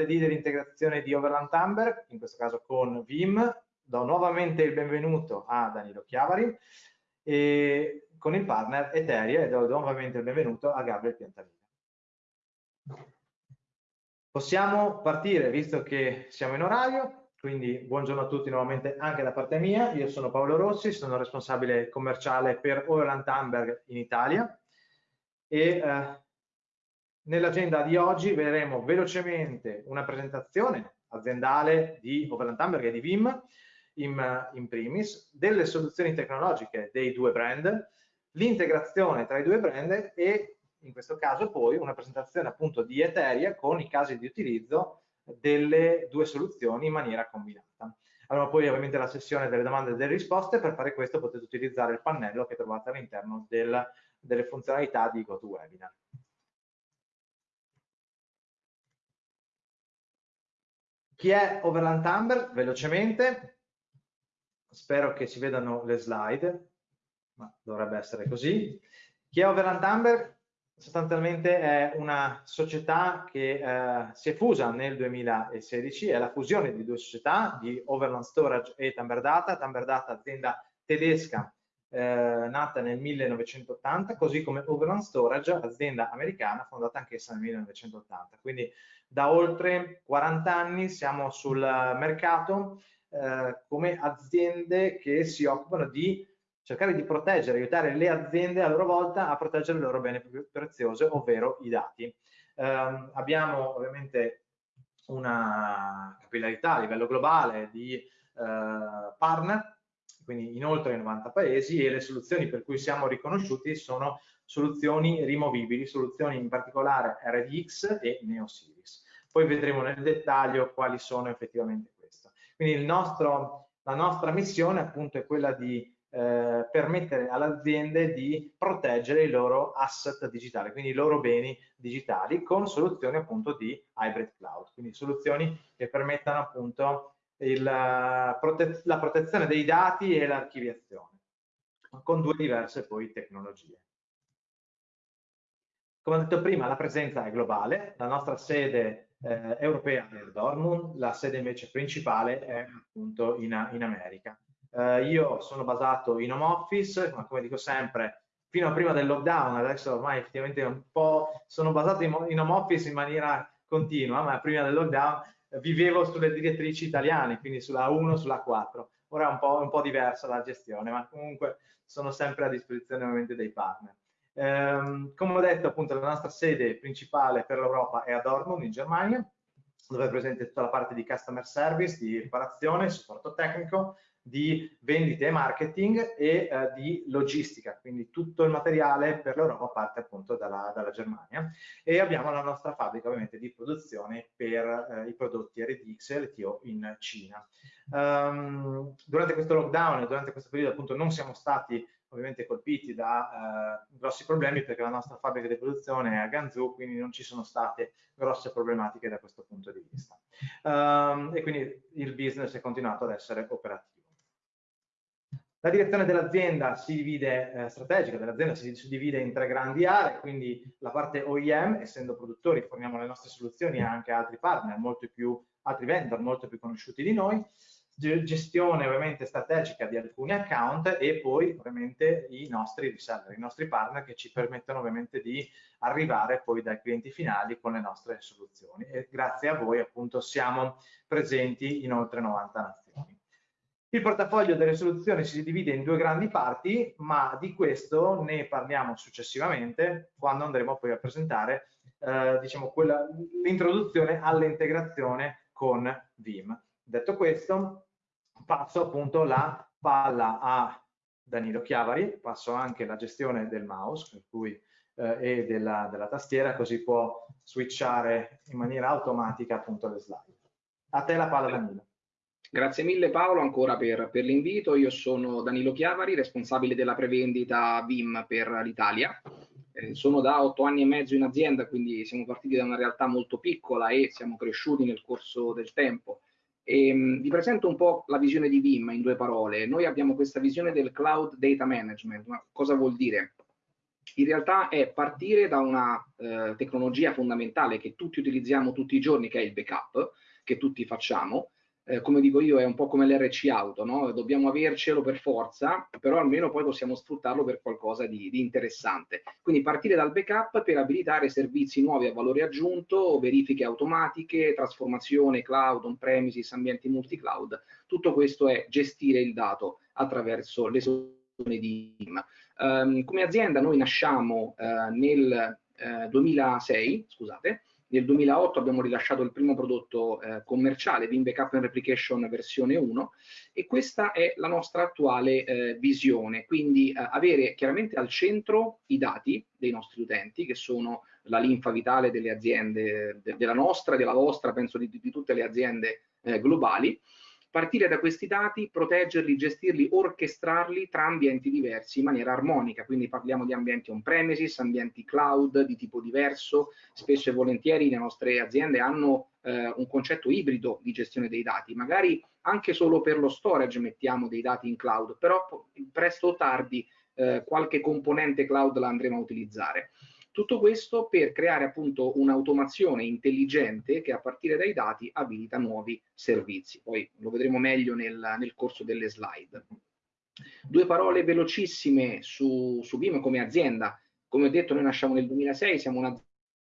martedì dell'integrazione di Overland Amber, in questo caso con Vim. Do nuovamente il benvenuto a Danilo Chiavari e con il partner Eteria e do nuovamente il benvenuto a Gabriel Piantalina. Possiamo partire visto che siamo in orario, quindi buongiorno a tutti nuovamente anche da parte mia. Io sono Paolo Rossi, sono responsabile commerciale per Overland Amberg in Italia e eh, nell'agenda di oggi vedremo velocemente una presentazione aziendale di Overland Amberg e di Vim in, in primis, delle soluzioni tecnologiche dei due brand, l'integrazione tra i due brand e in questo caso poi una presentazione appunto di Eteria con i casi di utilizzo delle due soluzioni in maniera combinata. Allora poi ovviamente la sessione delle domande e delle risposte, per fare questo potete utilizzare il pannello che trovate all'interno del, delle funzionalità di GoToWebinar. Chi è Overland Amber? Velocemente, spero che si vedano le slide, ma dovrebbe essere così. Chi è Overland Amber? sostanzialmente è una società che eh, si è fusa nel 2016, è la fusione di due società, di Overland Storage e Tamber Data, Tamber Data azienda tedesca eh, nata nel 1980, così come Overland Storage, azienda americana fondata anch'essa nel 1980. Quindi da oltre 40 anni siamo sul mercato eh, come aziende che si occupano di cercare di proteggere, aiutare le aziende a loro volta a proteggere le loro beni più preziose, ovvero i dati. Eh, abbiamo ovviamente una capillarità a livello globale di eh, partner, quindi in oltre 90 paesi e le soluzioni per cui siamo riconosciuti sono soluzioni rimovibili, soluzioni in particolare RDX e NeoSeries. Poi vedremo nel dettaglio quali sono effettivamente queste. Quindi nostro, la nostra missione appunto è quella di eh, permettere alle aziende di proteggere i loro asset digitali, quindi i loro beni digitali con soluzioni appunto di hybrid cloud, quindi soluzioni che permettano appunto il, prote la protezione dei dati e l'archiviazione con due diverse poi tecnologie. Come ho detto prima, la presenza è globale, la nostra sede eh, europea è a Dortmund, la sede invece principale è appunto in, in America. Eh, io sono basato in home office, ma come dico sempre, fino a prima del lockdown, adesso ormai effettivamente un po' sono basato in, in home office in maniera continua, ma prima del lockdown vivevo sulle direttrici italiane, quindi sulla 1, sulla 4. Ora è un po', un po', diversa la gestione, ma comunque sono sempre a disposizione ovviamente dei partner. Ehm, come ho detto, appunto, la nostra sede principale per l'Europa è a Dortmund, in Germania, dove è presente tutta la parte di customer service, di riparazione, supporto tecnico, di vendite e marketing e eh, di logistica, quindi tutto il materiale per l'Europa parte appunto dalla, dalla, Germania e abbiamo la nostra fabbrica ovviamente di produzione per eh, i prodotti RDX e LTO in Cina. Um, durante questo lockdown durante questo periodo appunto non siamo stati ovviamente colpiti da eh, grossi problemi perché la nostra fabbrica di produzione è a Ganzhou, quindi non ci sono state grosse problematiche da questo punto di vista. Um, e quindi il business è continuato ad essere operativo. La direzione dell'azienda si divide, eh, strategica dell'azienda si divide in tre grandi aree, quindi la parte OEM, essendo produttori, forniamo le nostre soluzioni anche a altri partner, molto più, altri vendor molto più conosciuti di noi, gestione ovviamente strategica di alcuni account e poi ovviamente i nostri reseller, i nostri partner che ci permettono ovviamente di arrivare poi dai clienti finali con le nostre soluzioni e grazie a voi appunto siamo presenti in oltre 90 nazioni. Il portafoglio delle soluzioni si divide in due grandi parti, ma di questo ne parliamo successivamente quando andremo poi a presentare eh, diciamo, l'introduzione all'integrazione con Vim. Detto questo, passo appunto la palla a Danilo Chiavari, passo anche la gestione del mouse per cui, eh, e della, della tastiera, così può switchare in maniera automatica appunto le slide. A te la palla Danilo. Grazie mille Paolo ancora per, per l'invito. Io sono Danilo Chiavari, responsabile della prevendita VIM per l'Italia. Eh, sono da otto anni e mezzo in azienda, quindi siamo partiti da una realtà molto piccola e siamo cresciuti nel corso del tempo. E, ehm, vi presento un po' la visione di VIM in due parole. Noi abbiamo questa visione del cloud data management. Ma cosa vuol dire? in realtà è partire da una eh, tecnologia fondamentale che tutti utilizziamo tutti i giorni, che è il backup, che tutti facciamo, eh, come dico io, è un po' come l'RC auto, no? dobbiamo avercelo per forza, però almeno poi possiamo sfruttarlo per qualcosa di, di, interessante. Quindi partire dal backup per abilitare servizi nuovi a valore aggiunto, verifiche automatiche, trasformazione cloud, on-premises, ambienti multi-cloud, tutto questo è gestire il dato attraverso le soluzioni di IM. Um, ehm, come azienda noi nasciamo uh, nel uh, eh, 2006, scusate, nel 2008 abbiamo rilasciato il primo prodotto eh, commerciale, Vim Backup and Replication versione 1 e questa è la nostra attuale eh, visione, quindi eh, avere chiaramente al centro i dati dei nostri utenti che sono la linfa vitale delle aziende, de della nostra, della vostra, penso di, di tutte le aziende eh, globali, partire da questi dati, proteggerli, gestirli, orchestrarli tra ambienti diversi in maniera armonica, quindi parliamo di ambienti on-premises, ambienti cloud di tipo diverso, spesso e volentieri le nostre aziende hanno eh, un concetto ibrido di gestione dei dati, magari anche solo per lo storage mettiamo dei dati in cloud, però presto o tardi eh, qualche componente cloud la andremo a utilizzare. Tutto questo per creare appunto un'automazione intelligente che a partire dai dati abilita nuovi servizi. Poi lo vedremo meglio nel, nel corso delle slide. Due parole velocissime su, su BIM come azienda. Come ho detto, noi nasciamo nel 2006, siamo una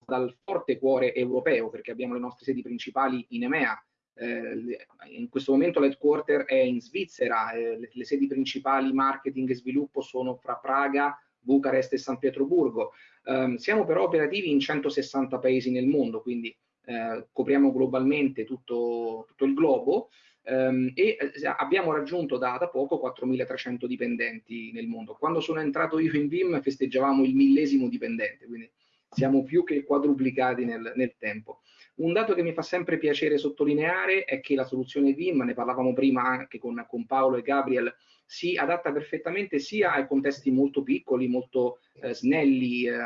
dal forte cuore europeo perché abbiamo le nostre sedi principali in EMEA, eh, in questo momento l'headquarter è in Svizzera, eh, le, le, sedi principali marketing e sviluppo sono fra Praga, Bucarest e San Pietroburgo. Um, siamo però operativi in 160 paesi nel mondo, quindi eh, copriamo globalmente tutto, tutto il globo um, e eh, abbiamo raggiunto da, da poco 4.300 dipendenti nel mondo. Quando sono entrato io in VIM festeggiavamo il millesimo dipendente, quindi siamo più che quadruplicati nel, nel tempo. Un dato che mi fa sempre piacere sottolineare è che la soluzione VIM, ne parlavamo prima anche con, con Paolo e Gabriel, si adatta perfettamente sia ai contesti molto piccoli, molto eh, snelli eh,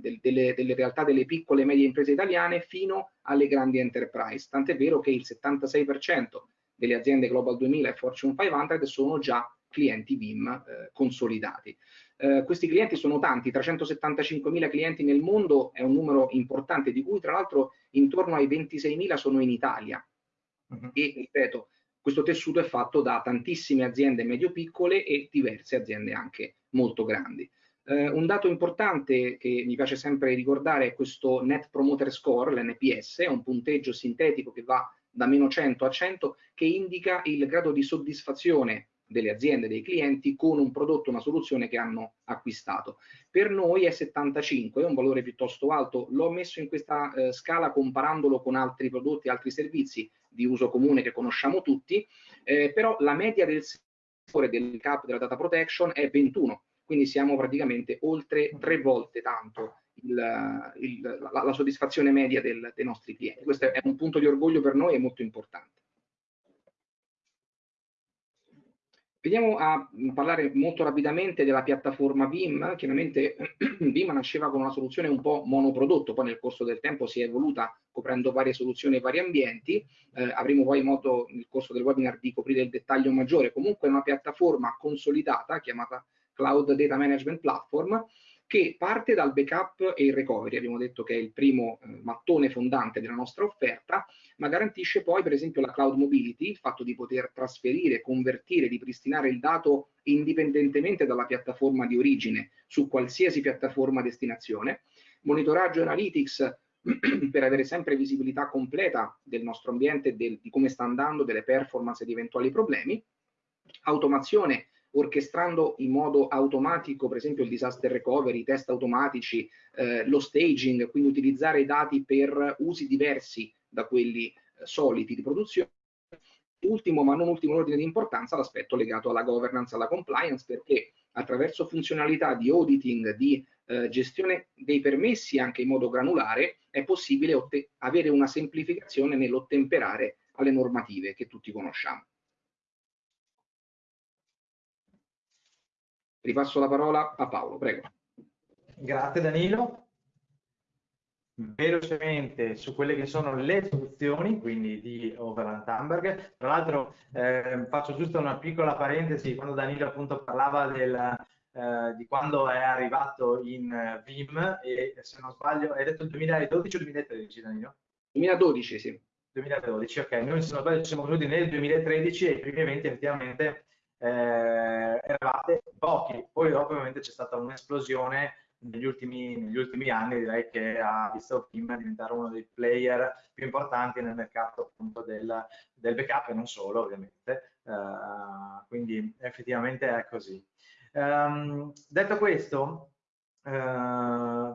del, delle, delle, realtà delle piccole e medie imprese italiane fino alle grandi enterprise. Tant'è vero che il 76% delle aziende Global 2000 e Fortune 500 sono già clienti VIM eh, consolidati. Eh, questi clienti sono tanti, 375.000 clienti nel mondo è un numero importante, di cui tra l'altro intorno ai 26.000 sono in Italia. Uh mhm. -huh. E ripeto, questo tessuto è fatto da tantissime aziende medio-piccole e diverse aziende anche molto grandi. Eh, un dato importante che mi piace sempre ricordare è questo Net Promoter Score, l'NPS, è un punteggio sintetico che va da meno 100 a 100 che indica il grado di soddisfazione delle aziende, dei clienti con un prodotto, una soluzione che hanno acquistato. Per noi è 75, è un valore piuttosto alto, l'ho messo in questa eh, scala comparandolo con altri prodotti, altri servizi di uso comune che conosciamo tutti, eh, però la media del settore del cap della data protection è 21, quindi siamo praticamente oltre tre volte tanto il, il, la, la, soddisfazione media del, dei nostri clienti. Questo è un punto di orgoglio per noi e molto importante. Veniamo a parlare molto rapidamente della piattaforma Vim. Chiaramente Vim nasceva con una soluzione un po' monoprodotto, poi nel corso del tempo si è evoluta coprendo varie soluzioni e vari ambienti. Eh, avremo poi modo nel corso del webinar di coprire il dettaglio maggiore. Comunque è una piattaforma consolidata chiamata Cloud Data Management Platform che parte dal backup e il recovery, abbiamo detto che è il primo eh, mattone fondante della nostra offerta, ma garantisce poi per esempio la cloud mobility, il fatto di poter trasferire, convertire, ripristinare il dato indipendentemente dalla piattaforma di origine su qualsiasi piattaforma destinazione, monitoraggio analytics per avere sempre visibilità completa del nostro ambiente, del, di come sta andando, delle performance e di eventuali problemi, automazione orchestrando in modo automatico, per esempio il disaster recovery, i test automatici, eh, lo staging, quindi utilizzare i dati per usi diversi da quelli eh, soliti di produzione. Ultimo, ma non ultimo in ordine di importanza, l'aspetto legato alla governance, alla compliance, perché attraverso funzionalità di auditing, di eh, gestione dei permessi anche in modo granulare, è possibile avere una semplificazione nell'ottemperare alle normative che tutti conosciamo. Ripasso la parola a Paolo, prego. Grazie Danilo. Velocemente su quelle che sono le soluzioni, quindi di Overland Hamburg. Tra l'altro eh, faccio giusto una piccola parentesi, quando Danilo appunto parlava del, eh, di quando è arrivato in Vim e se non sbaglio hai detto il 2012 o 2013 Danilo? 2012 sì 2012 ok noi se non sbaglio siamo venuti nel 2013 e i primi eventi effettivamente eh, eravate pochi poi dopo ovviamente c'è stata un'esplosione negli ultimi, negli ultimi, anni direi che ha visto Vim diventare uno dei player più importanti nel mercato appunto del, del backup e non solo ovviamente, uh, quindi effettivamente è così. Um, detto questo, uh,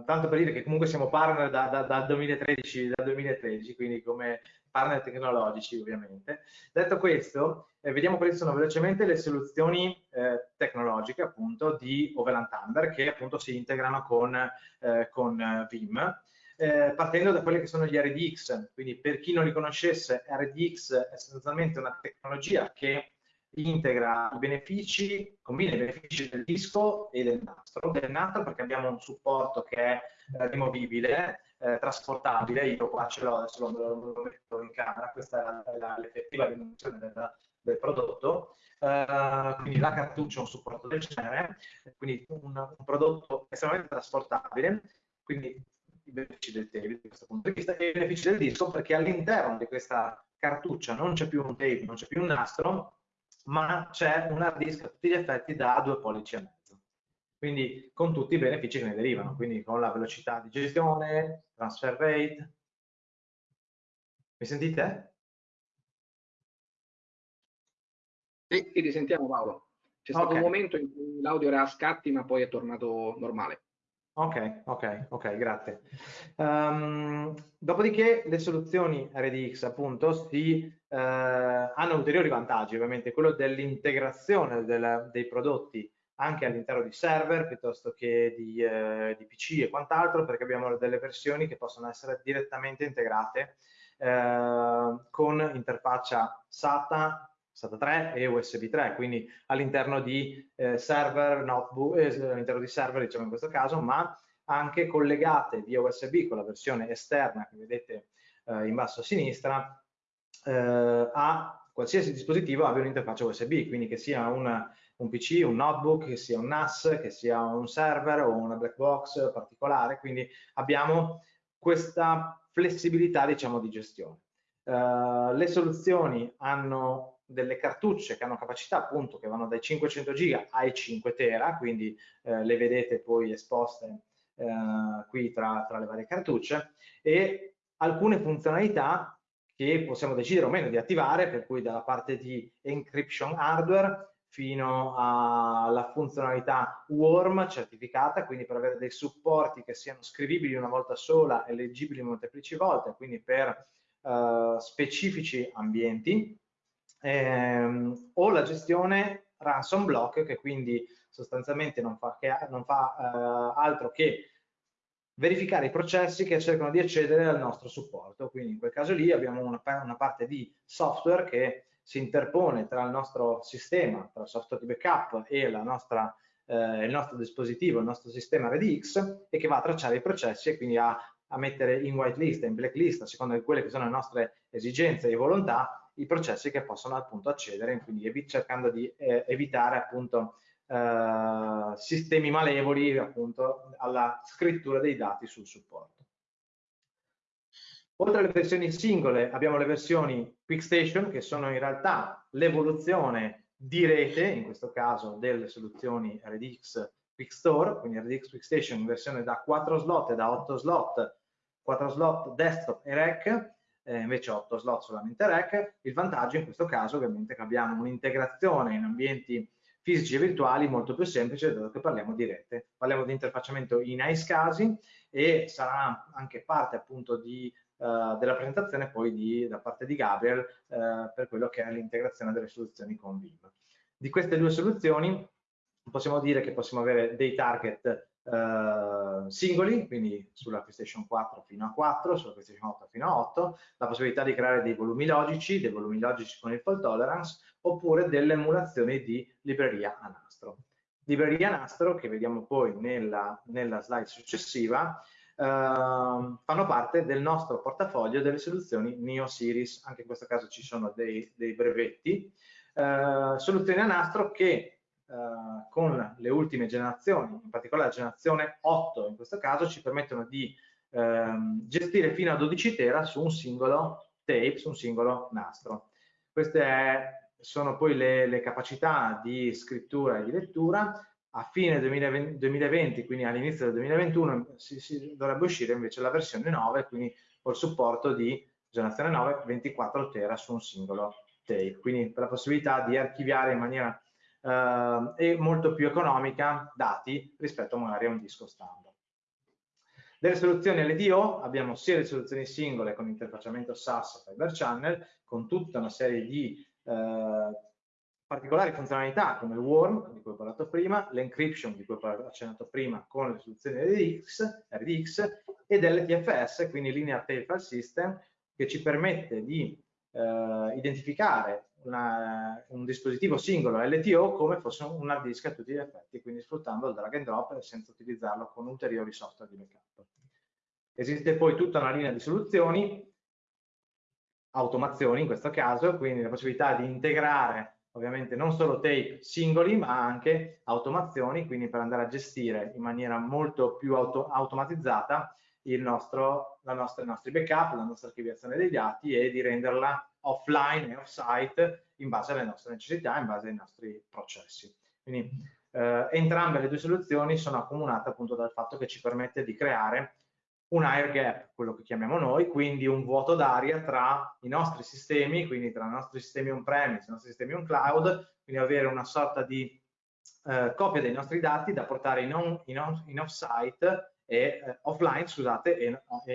tanto per dire che comunque siamo partner da, da, dal 2013, dal 2013, quindi come partner tecnologici ovviamente. Detto questo, eh, vediamo quali sono velocemente le soluzioni eh, tecnologiche appunto di Overland Thunder che appunto si integrano con, eh, con eh, Vim. Eh, partendo da quelli che sono gli RDX, quindi per chi non li conoscesse, RDX è sostanzialmente una tecnologia che integra i benefici, combina i benefici del disco e del nastro, del nastro perché abbiamo un supporto che è eh, rimovibile, eh, trasportabile, io qua ce l'ho, adesso lo, lo, metto in camera, questa è l'effettiva dimensione del, del prodotto, uh, quindi la cartuccia ha un supporto del genere, quindi un, un prodotto estremamente trasportabile, quindi i benefici del tape da questo punto di vista e i benefici del disco perché all'interno di questa cartuccia non c'è più un tape, non c'è più un nastro, ma c'è un hard disk a tutti gli effetti da due pollici e mezzo. Quindi con tutti i benefici che ne derivano, quindi con la velocità di gestione, transfer rate. Mi sentite? Sì, ti sentiamo Paolo. C'è stato okay. un momento in cui l'audio era a scatti, ma poi è tornato normale. Ok, ok, ok, grazie. Um, dopodiché le soluzioni RDX appunto si, uh, hanno ulteriori vantaggi, ovviamente quello dell'integrazione del, dei prodotti anche all'interno di server piuttosto che di, uh, di, PC e quant'altro, perché abbiamo delle versioni che possono essere direttamente integrate uh, con interfaccia SATA SATA 3 e USB 3, quindi all'interno di eh, server, notebook, eh, all'interno di server diciamo in questo caso, ma anche collegate via USB con la versione esterna che vedete eh, in basso a sinistra eh, a qualsiasi dispositivo abbia un'interfaccia USB, quindi che sia una, un PC, un notebook, che sia un NAS, che sia un server o una black box particolare, quindi abbiamo questa flessibilità diciamo di gestione. Uh, le soluzioni hanno delle cartucce che hanno capacità appunto che vanno dai 500 giga ai 5 tera, quindi eh, le vedete poi esposte eh, qui tra, tra le varie cartucce e alcune funzionalità che possiamo decidere o meno di attivare, per cui dalla parte di encryption hardware fino alla funzionalità warm certificata, quindi per avere dei supporti che siano scrivibili una volta sola e leggibili molteplici volte, quindi per uh, specifici ambienti, ehm, o la gestione ransom block che quindi sostanzialmente non fa, che, non fa eh, altro che verificare i processi che cercano di accedere al nostro supporto. Quindi in quel caso lì abbiamo una, una parte di software che si interpone tra il nostro sistema, tra il software di backup e nostra, eh, il nostro dispositivo, il nostro sistema RDX e che va a tracciare i processi e quindi a, a mettere in whitelist in blacklist a seconda di quelle che sono le nostre esigenze e volontà i processi che possono appunto accedere, quindi cercando di eh, evitare appunto eh, sistemi malevoli appunto alla scrittura dei dati sul supporto. Oltre alle versioni singole abbiamo le versioni QuickStation che sono in realtà l'evoluzione di rete, in questo caso delle soluzioni RDX QuickStore, quindi RDX QuickStation in versione da 4 slot e da 8 slot, 4 slot desktop e rack, eh, invece 8 slot solamente rec. Il vantaggio in questo caso ovviamente è che abbiamo un'integrazione in ambienti fisici e virtuali molto più semplice dato che parliamo di rete. Parliamo di interfacciamento in casi e sarà anche parte appunto di, uh, della presentazione poi di, da parte di Gabriel uh, per quello che è l'integrazione delle soluzioni con Vim. Di queste due soluzioni possiamo dire che possiamo avere dei target Uh, singoli, quindi sulla PlayStation 4 fino a 4, sulla PlayStation 8 fino a 8, la possibilità di creare dei volumi logici, dei volumi logici con il fault tolerance, oppure delle emulazioni di libreria a nastro. Libreria a nastro, che vediamo poi nella, nella slide successiva, fanno parte del nostro portafoglio delle soluzioni Neo Series, anche in questo caso ci sono dei, dei brevetti, uh, soluzioni a nastro che eh, con le ultime generazioni, in particolare la generazione 8 in questo caso, ci permettono di ehm, gestire fino a 12 tera su un singolo tape, su un singolo nastro. Queste sono poi le, le, capacità di scrittura e di lettura. A fine 2020, 2020 quindi all'inizio del 2021, si, si, dovrebbe uscire invece la versione 9, quindi col supporto di generazione 9 24 tera su un singolo tape. Quindi la possibilità di archiviare in maniera eh, e molto più economica dati rispetto magari a un disco standard. Delle soluzioni LDO abbiamo sia le soluzioni singole con interfacciamento SAS e Fiber Channel con tutta una serie di eh, particolari funzionalità come il worm di cui ho parlato prima, l'encryption di cui ho accennato prima con le soluzioni RDX, RDX e dell'TFS, quindi Linear Tail File System, che ci permette di eh, identificare una, un dispositivo singolo LTO come fosse un hard disk a tutti gli effetti, quindi sfruttando il drag and drop senza utilizzarlo con ulteriori software di backup. Esiste poi tutta una linea di soluzioni, automazioni in questo caso, quindi la possibilità di integrare ovviamente non solo tape singoli ma anche automazioni, quindi per andare a gestire in maniera molto più auto automatizzata nostro, nostra, i nostri backup, la nostra archiviazione dei dati e di renderla offline e off-site in base alle nostre necessità, in base ai nostri processi. Quindi eh, entrambe le due soluzioni sono accomunate appunto dal fatto che ci permette di creare un air gap, quello che chiamiamo noi, quindi un vuoto d'aria tra i nostri sistemi, quindi tra i nostri sistemi on-premise, i nostri sistemi on-cloud, quindi avere una sorta di eh, copia dei nostri dati da portare in, on, in, on, in off-site e eh, offline, scusate, e,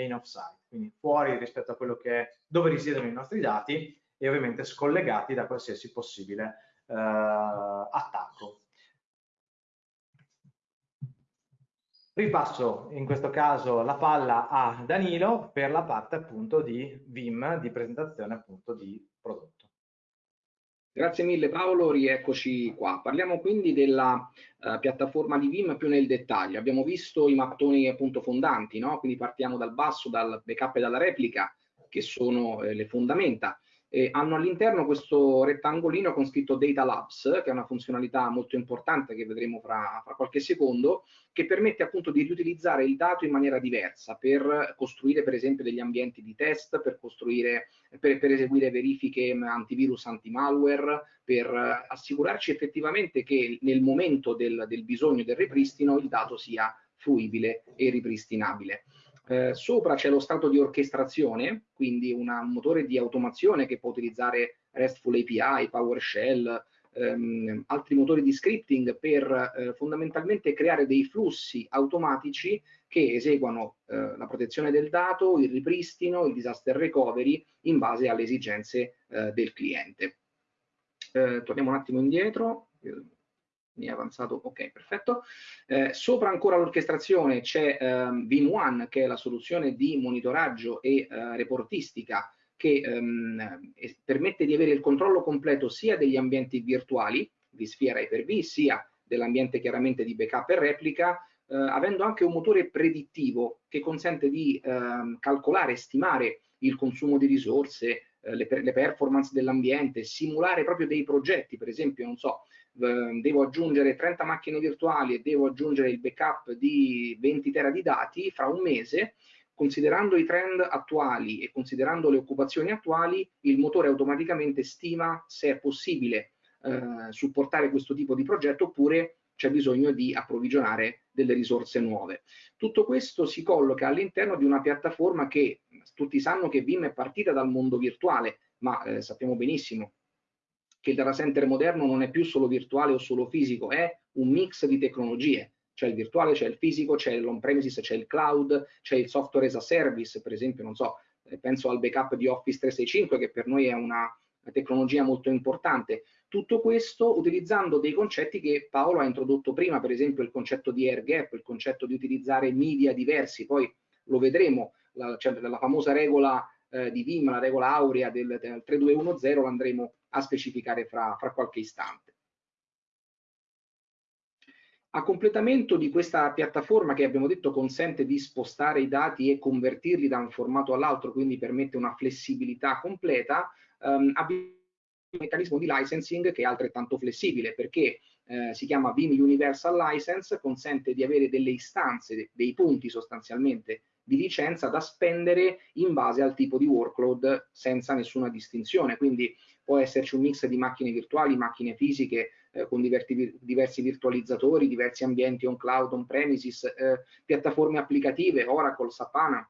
in off-site, quindi fuori rispetto a quello che è dove risiedono i nostri dati e ovviamente scollegati da qualsiasi possibile eh, attacco. Ripasso in questo caso la palla a Danilo per la parte appunto di VIM, di presentazione appunto di prodotto. Grazie mille Paolo, rieccoci qua. Parliamo quindi della uh, piattaforma di Vim più nel dettaglio. Abbiamo visto i mattoni appunto fondanti, no? quindi partiamo dal basso, dal backup e dalla replica, che sono eh, le fondamenta eh, hanno all'interno questo rettangolino con scritto Data Labs, che è una funzionalità molto importante che vedremo fra, fra, qualche secondo, che permette appunto di riutilizzare il dato in maniera diversa per costruire per esempio degli ambienti di test, per, per, per eseguire verifiche antivirus, anti-malware, per assicurarci effettivamente che nel momento del, del bisogno del ripristino il dato sia fruibile e ripristinabile. Eh, sopra c'è lo stato di orchestrazione, quindi una, un motore di automazione che può utilizzare RESTful API, PowerShell, ehm, altri motori di scripting per eh, fondamentalmente creare dei flussi automatici che eseguano eh, la protezione del dato, il ripristino, il disaster recovery in base alle esigenze eh, del cliente. Eh, torniamo un attimo indietro mi è avanzato, ok, perfetto. Eh, sopra ancora l'orchestrazione c'è ehm, Vim1, che è la soluzione di monitoraggio e eh, reportistica che ehm, permette di avere il controllo completo sia degli ambienti virtuali, di Sphere Hyper-V, sia dell'ambiente chiaramente di backup e replica, eh, avendo anche un motore predittivo che consente di ehm, calcolare stimare il consumo di risorse, eh, le, le performance dell'ambiente, simulare proprio dei progetti, per esempio, non so, Ehm, devo aggiungere 30 macchine virtuali e devo aggiungere il backup di 20 tera di dati, fra un mese, considerando i trend attuali e considerando le occupazioni attuali, il motore automaticamente stima se è possibile eh, supportare questo tipo di progetto oppure c'è bisogno di approvvigionare delle risorse nuove. Tutto questo si colloca all'interno di una piattaforma che tutti sanno che Vim è partita dal mondo virtuale, ma eh, sappiamo benissimo che il data center moderno non è più solo virtuale o solo fisico, è un mix di tecnologie. C'è il virtuale, c'è il fisico, c'è l'on-premises, c'è il cloud, c'è il software as a service, per esempio, non so, eh, penso al backup di Office 365 che per noi è una tecnologia molto importante. Tutto questo utilizzando dei concetti che Paolo ha introdotto prima, per esempio il concetto di air gap, il concetto di utilizzare media diversi, poi lo vedremo, la, cioè, la famosa regola eh, di Vim, la regola aurea del, del 3210, l'andremo a specificare fra, fra qualche istante. A completamento di questa piattaforma che abbiamo detto consente di spostare i dati e convertirli da un formato all'altro, quindi permette una flessibilità completa, ehm, abbiamo un meccanismo di licensing che è altrettanto flessibile perché eh, si chiama Vim Universal License, consente di avere delle istanze, dei punti sostanzialmente di licenza da spendere in base al tipo di workload senza nessuna distinzione. Quindi può esserci un mix di macchine virtuali, macchine fisiche eh, con diversi, diversi, virtualizzatori, diversi ambienti on cloud, on premises, eh, piattaforme applicative, Oracle, Sapana.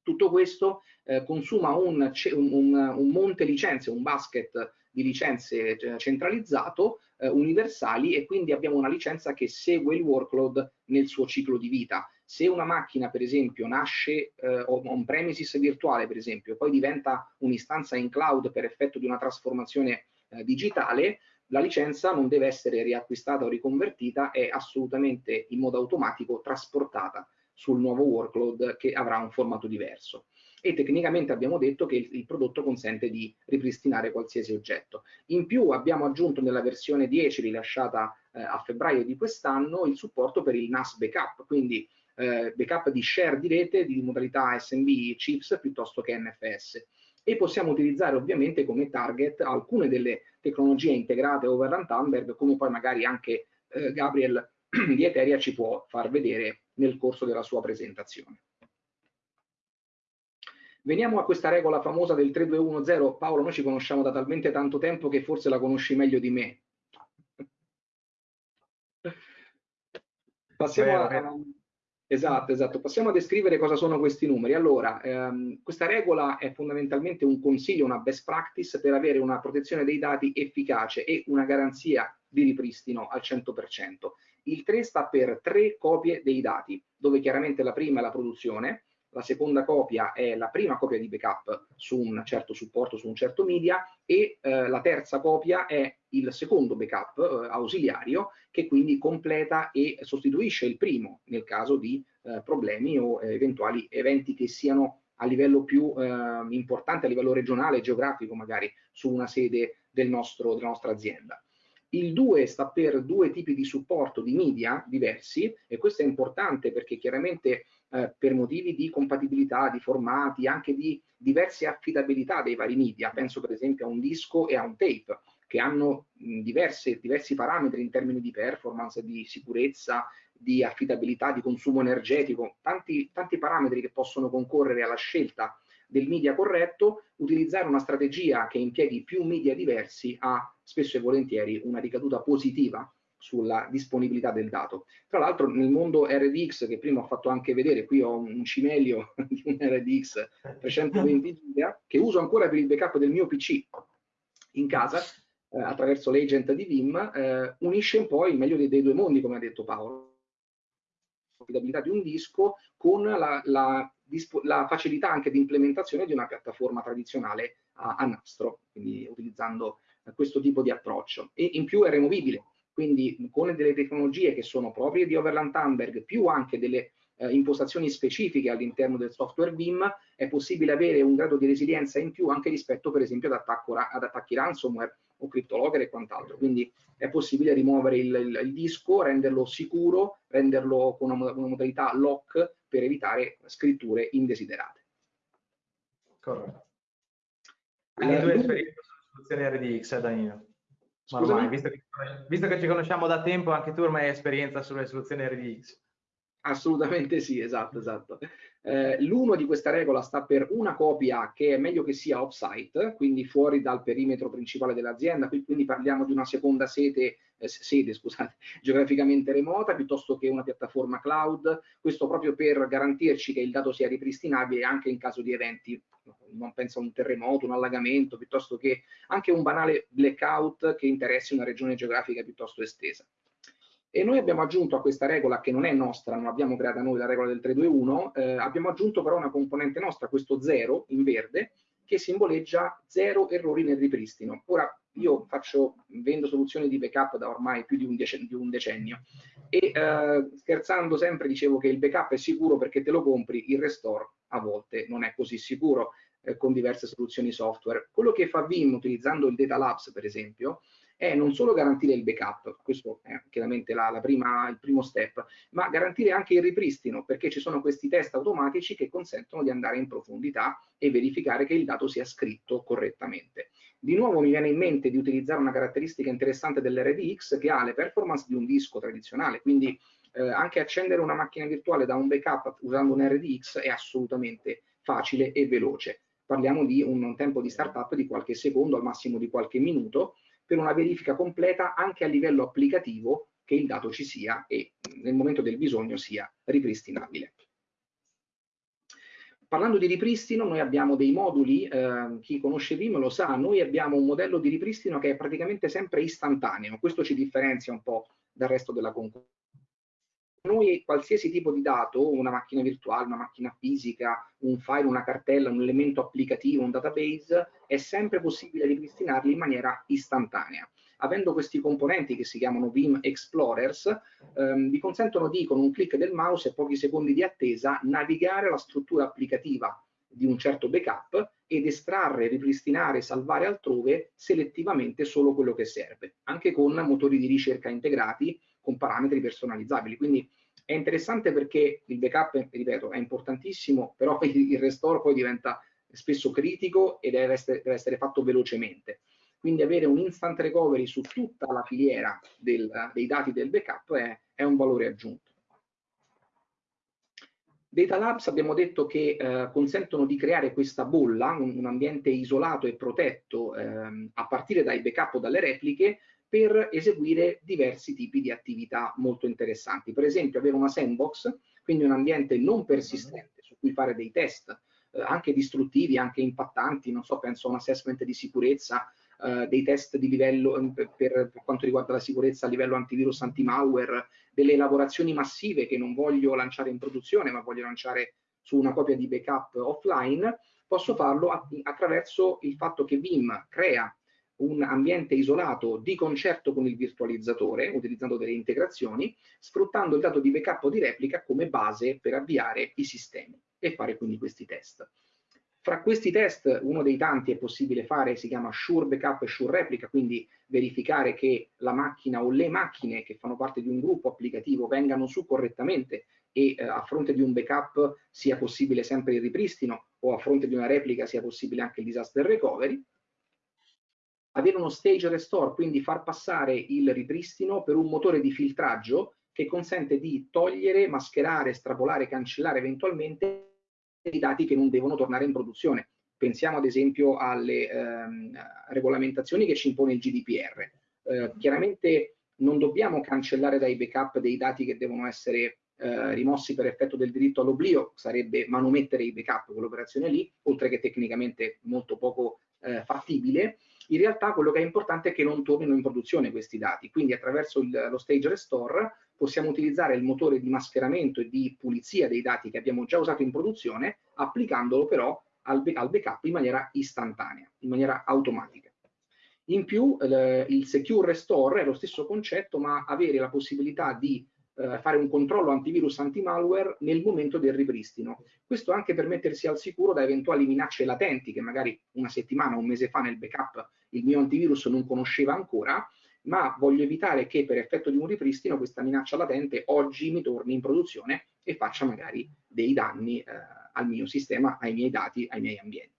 Tutto questo eh, consuma un, un, un monte licenze, un basket di licenze eh, centralizzato, eh, universali e quindi abbiamo una licenza che segue il workload nel suo ciclo di vita. Se una macchina, per esempio, nasce eh, on premises virtuale, per esempio, poi diventa un'istanza in cloud per effetto di una trasformazione eh, digitale, la licenza non deve essere riacquistata o riconvertita, è assolutamente in modo automatico trasportata sul nuovo workload che avrà un formato diverso e tecnicamente abbiamo detto che il, il, prodotto consente di ripristinare qualsiasi oggetto. In più abbiamo aggiunto nella versione 10 rilasciata eh, a febbraio di quest'anno il supporto per il NAS backup, quindi eh, backup di share di rete di modalità SMB chips piuttosto che NFS e possiamo utilizzare ovviamente come target alcune delle tecnologie integrate over Rantanberg come poi magari anche eh, Gabriel di Eteria ci può far vedere nel corso della sua presentazione. Veniamo a questa regola famosa del 3210. Paolo, noi ci conosciamo da talmente tanto tempo che forse la conosci meglio di me. Passiamo a, Esatto, esatto. Passiamo a descrivere cosa sono questi numeri. Allora, ehm, questa regola è fondamentalmente un consiglio, una best practice per avere una protezione dei dati efficace e una garanzia di ripristino al 100%. Il 3 sta per tre copie dei dati, dove chiaramente la prima è la produzione, la seconda copia è la prima copia di backup su un certo supporto, su un certo media e eh, la terza copia è il secondo backup eh, ausiliario che quindi completa e sostituisce il primo nel caso di eh, problemi o eventuali eventi che siano a livello più eh, importante, a livello regionale, geografico magari, su una sede del nostro, della nostra azienda. Il 2 sta per due tipi di supporto di media diversi e questo è importante perché chiaramente eh, per motivi di compatibilità, di formati, anche di diverse affidabilità dei vari media, penso per esempio a un disco e a un tape, che hanno diverse, diversi parametri in termini di performance, di sicurezza, di affidabilità, di consumo energetico, tanti, tanti parametri che possono concorrere alla scelta del media corretto, utilizzare una strategia che impieghi più media diversi ha spesso e volentieri una ricaduta positiva sulla disponibilità del dato. Tra l'altro nel mondo RDX, che prima ho fatto anche vedere, qui ho un cimelio di un RDX 320 giga, che uso ancora per il backup del mio PC in casa, eh, attraverso l'agent di Vim, eh, unisce un po' il meglio dei, dei, due mondi, come ha detto Paolo. L'affidabilità di un disco con la, la, la, facilità anche di implementazione di una piattaforma tradizionale a, a nastro, quindi utilizzando questo tipo di approccio. E in più è removibile, quindi con delle tecnologie che sono proprie di Overland Thunberg, più anche delle eh, impostazioni specifiche all'interno del software BIM, è possibile avere un grado di resilienza in più anche rispetto per esempio ad, attacco, ad attacchi ransomware o CryptoLogger e quant'altro. Quindi è possibile rimuovere il, il, il, disco, renderlo sicuro, renderlo con una, una modalità lock per evitare scritture indesiderate. Corretto. Quindi eh, due esperienze sulle soluzioni RDX, Danilo. Ormai, visto, che, visto, che, ci conosciamo da tempo, anche tu ormai hai esperienza sulle soluzioni RDX. Assolutamente sì, esatto, esatto. Eh, L'uno di questa regola sta per una copia che è meglio che sia off-site, quindi fuori dal perimetro principale dell'azienda, quindi parliamo di una seconda sede, eh, sede scusate, geograficamente remota, piuttosto che una piattaforma cloud, questo proprio per garantirci che il dato sia ripristinabile anche in caso di eventi, non penso a un terremoto, un allagamento, piuttosto che anche un banale blackout che interessi una regione geografica piuttosto estesa. E noi abbiamo aggiunto a questa regola, che non è nostra, non l'abbiamo creata noi, la regola del 321, eh, abbiamo aggiunto però una componente nostra, questo zero in verde, che simboleggia zero errori nel ripristino. Ora, io faccio, vendo soluzioni di backup da ormai più di un, di un decennio e eh, scherzando sempre dicevo che il backup è sicuro perché te lo compri, il restore a volte non è così sicuro eh, con diverse soluzioni software. Quello che fa Vim utilizzando il Data Labs per esempio è non solo garantire il backup, questo è chiaramente la, la prima, il primo step, ma garantire anche il ripristino, perché ci sono questi test automatici che consentono di andare in profondità e verificare che il dato sia scritto correttamente. Di nuovo mi viene in mente di utilizzare una caratteristica interessante dell'RDX che ha le performance di un disco tradizionale, quindi eh, anche accendere una macchina virtuale da un backup usando un RDX è assolutamente facile e veloce. Parliamo di un tempo di startup di qualche secondo, al massimo di qualche minuto, per una verifica completa anche a livello applicativo che il dato ci sia e nel momento del bisogno sia ripristinabile. Parlando di ripristino, noi abbiamo dei moduli, eh, chi conosce Vim lo sa, noi abbiamo un modello di ripristino che è praticamente sempre istantaneo, questo ci differenzia un po' dal resto della concorrenza noi qualsiasi tipo di dato, una macchina virtuale, una macchina fisica, un file, una cartella, un elemento applicativo, un database, è sempre possibile ripristinarli in maniera istantanea. Avendo questi componenti che si chiamano Vim Explorers, ehm, vi consentono di, con un clic del mouse e pochi secondi di attesa, navigare la struttura applicativa di un certo backup ed estrarre, ripristinare salvare altrove selettivamente solo quello che serve, anche con motori di ricerca integrati con parametri personalizzabili. Quindi è interessante perché il backup, ripeto, è importantissimo, però il restore poi diventa spesso critico e deve essere, deve essere fatto velocemente. Quindi avere un instant recovery su tutta la filiera del, dei dati del backup è, è, un valore aggiunto. Data Labs abbiamo detto che eh, consentono di creare questa bolla, un, un ambiente isolato e protetto eh, a partire dai backup o dalle repliche per eseguire diversi tipi di attività molto interessanti. Per esempio avere una sandbox, quindi un ambiente non persistente su cui fare dei test, eh, anche distruttivi, anche impattanti, non so, penso a un assessment di sicurezza, eh, dei test di livello mm, per, per, quanto riguarda la sicurezza a livello antivirus, anti-malware, delle elaborazioni massive che non voglio lanciare in produzione, ma voglio lanciare su una copia di backup offline, posso farlo attraverso il fatto che Vim crea un ambiente isolato di concerto con il virtualizzatore, utilizzando delle integrazioni, sfruttando il dato di backup o di replica come base per avviare i sistemi e fare quindi questi test. Fra questi test, uno dei tanti è possibile fare, si chiama Sure Backup e Sure Replica, quindi verificare che la macchina o le macchine che fanno parte di un gruppo applicativo vengano su correttamente e eh, a fronte di un backup sia possibile sempre il ripristino o a fronte di una replica sia possibile anche il disaster recovery avere uno stage restore, quindi far passare il ripristino per un motore di filtraggio che consente di togliere, mascherare, estrapolare, cancellare eventualmente i dati che non devono tornare in produzione. Pensiamo ad esempio alle ehm, regolamentazioni che ci impone il GDPR. Eh, chiaramente non dobbiamo cancellare dai backup dei dati che devono essere eh, rimossi per effetto del diritto all'oblio, sarebbe manomettere i backup, quell'operazione lì, oltre che tecnicamente molto poco eh, fattibile in realtà quello che è importante è che non tornino in produzione questi dati, quindi attraverso il, lo stage restore possiamo utilizzare il motore di mascheramento e di pulizia dei dati che abbiamo già usato in produzione, applicandolo però al, al backup in maniera istantanea, in maniera automatica. In più il, secure restore è lo stesso concetto, ma avere la possibilità di eh, fare un controllo antivirus anti-malware nel momento del ripristino. Questo anche per mettersi al sicuro da eventuali minacce latenti che magari una settimana un mese fa nel backup il mio antivirus non conosceva ancora, ma voglio evitare che per effetto di un ripristino questa minaccia latente oggi mi torni in produzione e faccia magari dei danni eh, al mio sistema, ai miei dati, ai miei ambienti.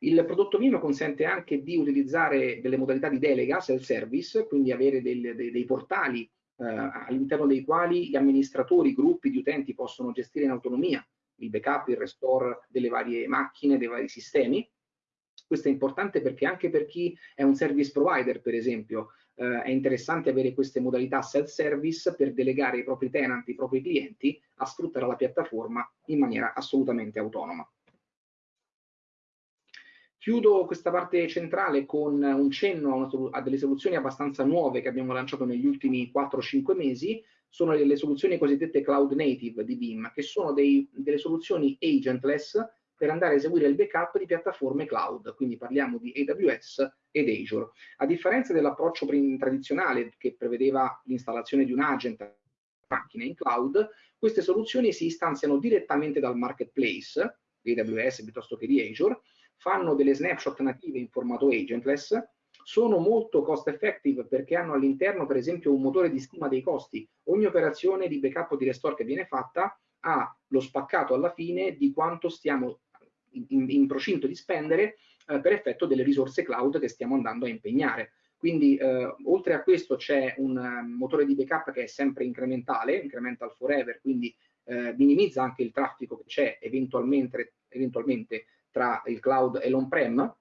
Il prodotto Vim consente anche di utilizzare delle modalità di delega, self-service, quindi avere del, dei, dei, portali eh, all'interno dei quali gli amministratori, gruppi di utenti possono gestire in autonomia il backup, il restore delle varie macchine, dei vari sistemi. Questo è importante perché anche per chi è un service provider, per esempio, eh, è interessante avere queste modalità self-service per delegare i propri tenant, i propri clienti a sfruttare la piattaforma in maniera assolutamente autonoma. Chiudo questa parte centrale con un cenno a, delle soluzioni abbastanza nuove che abbiamo lanciato negli ultimi 4-5 mesi, sono le, soluzioni cosiddette cloud native di BIM, che sono dei, delle soluzioni agentless per andare a eseguire il backup di piattaforme cloud, quindi parliamo di AWS ed Azure. A differenza dell'approccio tradizionale che prevedeva l'installazione di un agent macchine in cloud, queste soluzioni si istanziano direttamente dal marketplace, AWS piuttosto che di Azure, fanno delle snapshot native in formato agentless, sono molto cost effective perché hanno all'interno per esempio un motore di stima dei costi. Ogni operazione di backup o di restore che viene fatta ha lo spaccato alla fine di quanto stiamo in, in procinto di spendere eh, per effetto delle risorse cloud che stiamo andando a impegnare. Quindi eh, oltre a questo c'è un um, motore di backup che è sempre incrementale, incremental forever, quindi eh, minimizza anche il traffico che c'è eventualmente, eventualmente tra il cloud e l'on-prem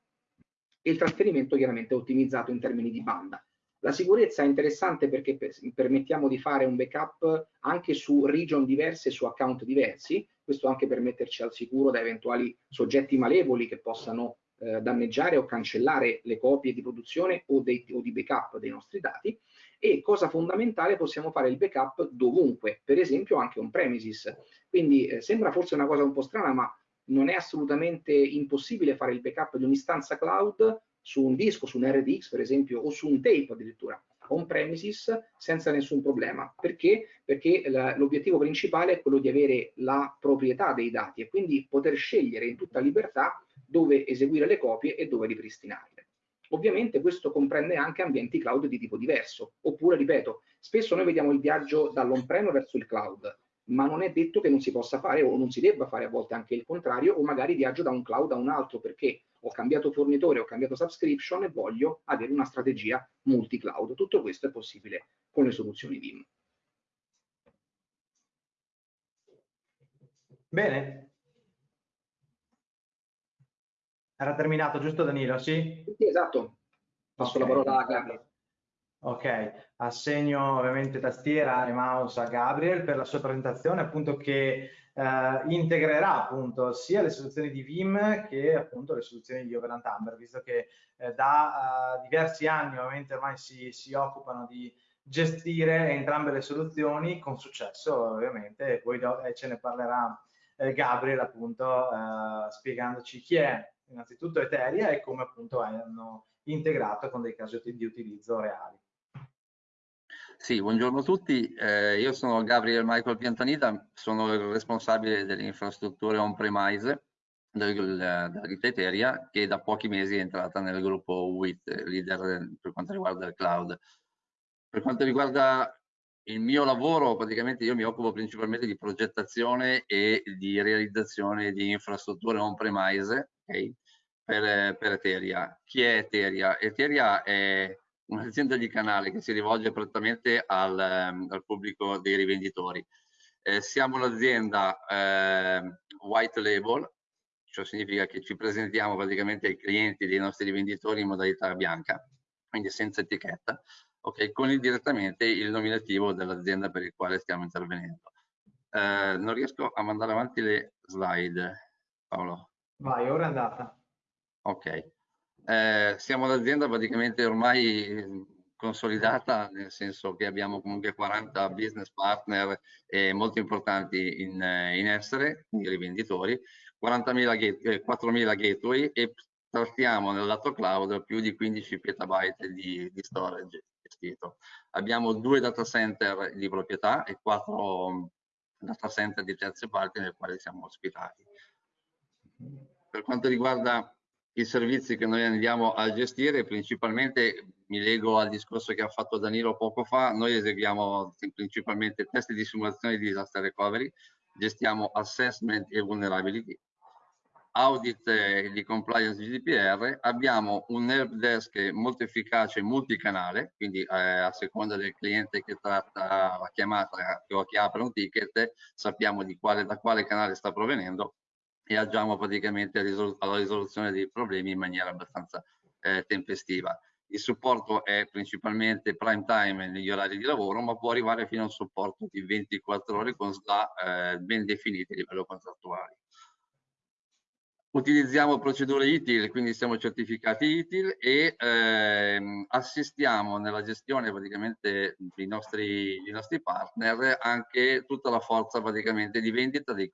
e il trasferimento chiaramente ottimizzato in termini di banda. La sicurezza è interessante perché permettiamo di fare un backup anche su region diverse su account diversi, questo anche per metterci al sicuro da eventuali soggetti malevoli che possano eh, danneggiare o cancellare le copie di produzione o, dei, o, di backup dei nostri dati e cosa fondamentale possiamo fare il backup dovunque, per esempio anche on premises. Quindi eh, sembra forse una cosa un po' strana, ma non è assolutamente impossibile fare il backup di un'istanza cloud su un disco, su un RDX per esempio, o su un tape addirittura on premises senza nessun problema. Perché? Perché l'obiettivo principale è quello di avere la proprietà dei dati e quindi poter scegliere in tutta libertà dove eseguire le copie e dove ripristinarle. Ovviamente questo comprende anche ambienti cloud di tipo diverso, oppure, ripeto, spesso noi vediamo il viaggio dall'on-prem verso il cloud, ma non è detto che non si possa fare o non si debba fare a volte anche il contrario, o magari viaggio da un cloud a un altro perché ho cambiato fornitore, ho cambiato subscription e voglio avere una strategia multi-cloud. Tutto questo è possibile con le soluzioni VIM. Bene. Era terminato, giusto Danilo? Sì? Sì, esatto. Passo okay. la parola a Gabriele. Ok, assegno ovviamente tastiera e mouse a Gabriel per la sua presentazione, appunto che eh, integrerà appunto sia le soluzioni di Vim che appunto le soluzioni di Overland Amber, visto che eh, da uh, diversi anni ovviamente ormai si, si, occupano di gestire entrambe le soluzioni con successo ovviamente, e poi eh, ce ne parlerà eh, Gabriel appunto eh, spiegandoci chi è innanzitutto Eteria e come appunto hanno integrato con dei casi di utilizzo reali. Sì, buongiorno a tutti, eh, io sono Gabriel Michael Piantanita, sono il responsabile delle infrastrutture on-premise della Eteria che da pochi mesi è entrata nel gruppo WIT, leader per quanto riguarda il cloud. Per quanto riguarda il mio lavoro, praticamente io mi occupo principalmente di progettazione e di realizzazione di infrastrutture on-premise okay, per, per Eteria. Chi è Eteria? Eteria è un'azienda di canale che si rivolge prettamente al, ehm, al pubblico dei rivenditori. Eh, siamo un'azienda eh, white label, ciò significa che ci presentiamo praticamente ai clienti dei nostri rivenditori in modalità bianca, quindi senza etichetta, okay, con il, direttamente il nominativo dell'azienda per il quale stiamo intervenendo. Eh, non riesco a mandare avanti le slide, Paolo. Vai, ora è andata. Ok. Eh, siamo un'azienda praticamente ormai consolidata, nel senso che abbiamo comunque 40 business partner eh, molto importanti in, in essere, quindi rivenditori, 40.000 gate, 4.000 gateway e trattiamo nel lato cloud più di 15 petabyte di, di storage gestito. Abbiamo due data center di proprietà e quattro data center di terze parti nel quale siamo ospitati. Per quanto riguarda i servizi che noi andiamo a gestire, principalmente mi lego al discorso che ha fatto Danilo poco fa, noi eseguiamo principalmente test di simulazione di disaster recovery, gestiamo assessment e vulnerability, audit di compliance GDPR, abbiamo un help desk molto efficace multicanale, quindi eh, a seconda del cliente che tratta la chiamata o che apre un ticket, sappiamo di quale, da quale canale sta provenendo e agiamo praticamente alla risoluzione dei problemi in maniera abbastanza eh, tempestiva. Il supporto è principalmente prime time negli orari di lavoro, ma può arrivare fino a un supporto di 24 ore con SLA eh, ben definiti a livello contrattuale. Utilizziamo procedure ITIL, quindi siamo certificati ITIL e ehm, assistiamo nella gestione praticamente dei nostri, dei nostri, partner anche tutta la forza praticamente di vendita del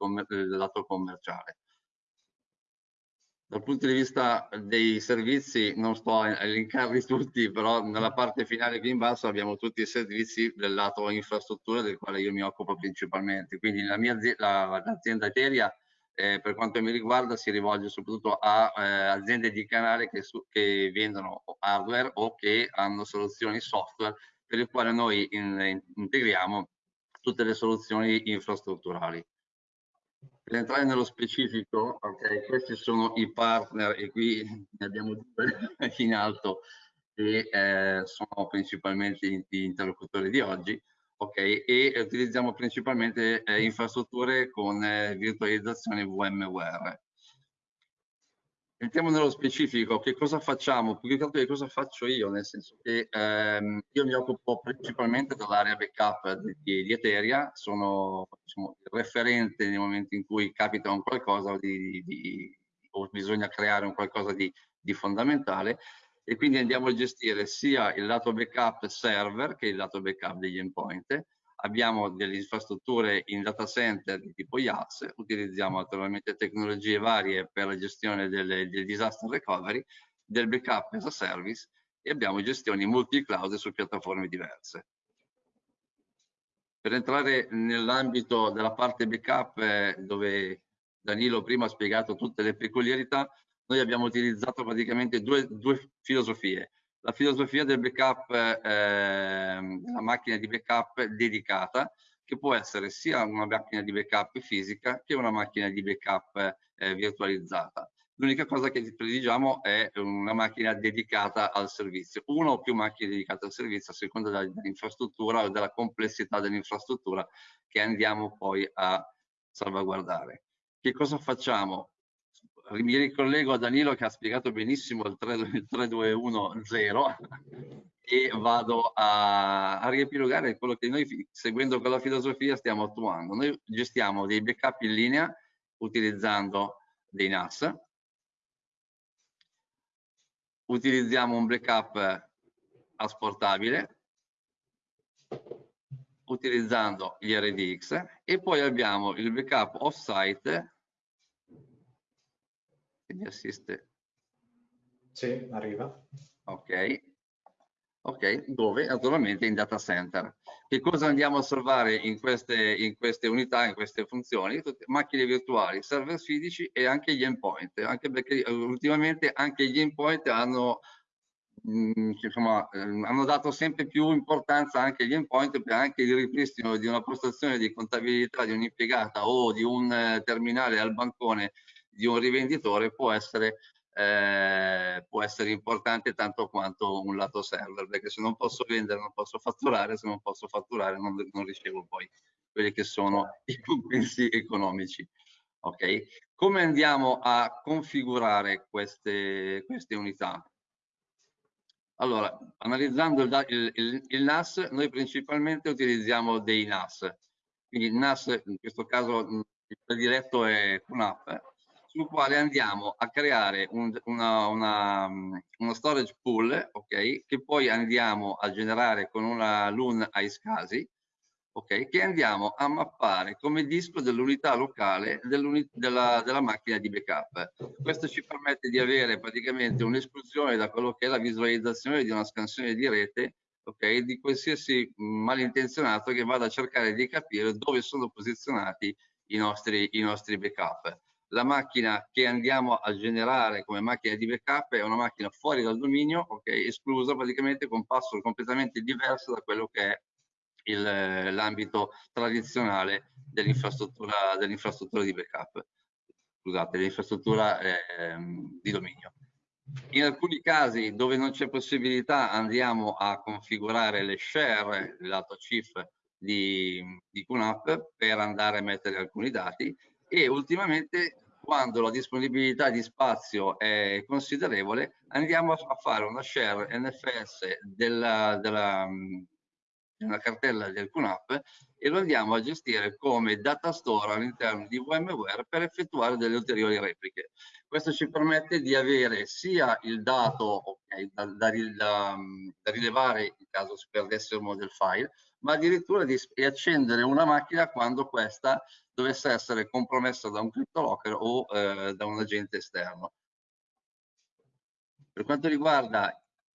lato commerciale. Dal punto di vista dei servizi, non sto a elencarli tutti, però nella parte finale qui in basso abbiamo tutti i servizi del lato infrastruttura del quale io mi occupo principalmente. Quindi la l'azienda Eteria eh, per quanto mi riguarda si rivolge soprattutto a eh, aziende di canale che, su, che, vendono hardware o che hanno soluzioni software per il quale noi in, in, integriamo tutte le soluzioni infrastrutturali. Per entrare nello specifico, okay, questi sono i partner e qui ne abbiamo due in alto che eh, sono principalmente gli interlocutori di oggi ok? E utilizziamo principalmente eh, infrastrutture con eh, virtualizzazione VMware. Entriamo nello specifico, che cosa facciamo? Più che altro che cosa faccio io, nel senso che ehm, io mi occupo principalmente dell'area backup di, di, Eteria, sono diciamo, il referente nel momento in cui capita un qualcosa di, di, o bisogna creare un qualcosa di fondamentale e quindi andiamo a gestire sia il lato backup server che il lato backup degli endpoint. Abbiamo delle infrastrutture in data center di tipo IaaS, utilizziamo naturalmente tecnologie varie per la gestione del, del disaster recovery, del backup as a service e abbiamo gestioni multi-cloud su piattaforme diverse. Per entrare nell'ambito della parte backup, eh, dove Danilo prima ha spiegato tutte le peculiarità, noi abbiamo utilizzato praticamente due, due filosofie. La filosofia del backup, eh, la macchina di backup dedicata, che può essere sia una macchina di backup fisica che una macchina di backup eh, virtualizzata. L'unica cosa che prediligiamo è una macchina dedicata al servizio, una o più macchine dedicate al servizio a seconda dell'infrastruttura o della complessità dell'infrastruttura che andiamo poi a salvaguardare. Che cosa facciamo? Mi ricollego a Danilo che ha spiegato benissimo il, 3210 e vado a, a riepilogare quello che noi seguendo quella filosofia stiamo attuando. Noi gestiamo dei backup in linea utilizzando dei NAS, utilizziamo un backup asportabile utilizzando gli RDX e poi abbiamo il backup off-site mi assiste. Sì, arriva. Ok. Ok, dove? Naturalmente in data center. Che cosa andiamo a salvare in queste, in queste unità, in queste funzioni? Macchine virtuali, server fisici e anche gli endpoint, anche perché eh, ultimamente anche gli endpoint hanno mh, mm, insomma, ehm, hanno dato sempre più importanza anche agli endpoint per anche il ripristino di una postazione di contabilità di un'impiegata o di un eh, terminale al bancone di un rivenditore può essere, eh, può essere importante tanto quanto un lato server, perché se non posso vendere non posso fatturare, se non posso fatturare non, non ricevo poi quelli che sono i compensi economici. Ok? Come andiamo a configurare queste, queste unità? Allora, analizzando il, il, il, NAS, noi principalmente utilizziamo dei NAS. Quindi il NAS, in questo caso il prediletto è QNAP, sul quale andiamo a creare un, una, una, uno storage pool, ok, che poi andiamo a generare con una LUN iSCSI, ok, che andiamo a mappare come disco dell'unità locale della, della, macchina di backup. Questo ci permette di avere praticamente un'esclusione da quello che è la visualizzazione di una scansione di rete ok, di qualsiasi malintenzionato che vada a cercare di capire dove sono posizionati i nostri, i nostri backup la macchina che andiamo a generare come macchina di backup è una macchina fuori dal dominio, ok, esclusa praticamente con password completamente diverso da quello che è l'ambito tradizionale dell'infrastruttura dell di backup, scusate, dell'infrastruttura eh, di dominio. In alcuni casi dove non c'è possibilità andiamo a configurare le share, lato CIF di, di QNAP per andare a mettere alcuni dati e ultimamente quando la disponibilità di spazio è considerevole andiamo a fare una share NFS della, della, della cartella del QNAP e lo andiamo a gestire come data store all'interno di VMware per effettuare delle ulteriori repliche. Questo ci permette di avere sia il dato okay, da, da, da, da rilevare in caso si perdesse uno del file, ma addirittura di accendere una macchina quando questa dovesse essere compromessa da un CryptoLocker o eh, da un agente esterno. Per quanto riguarda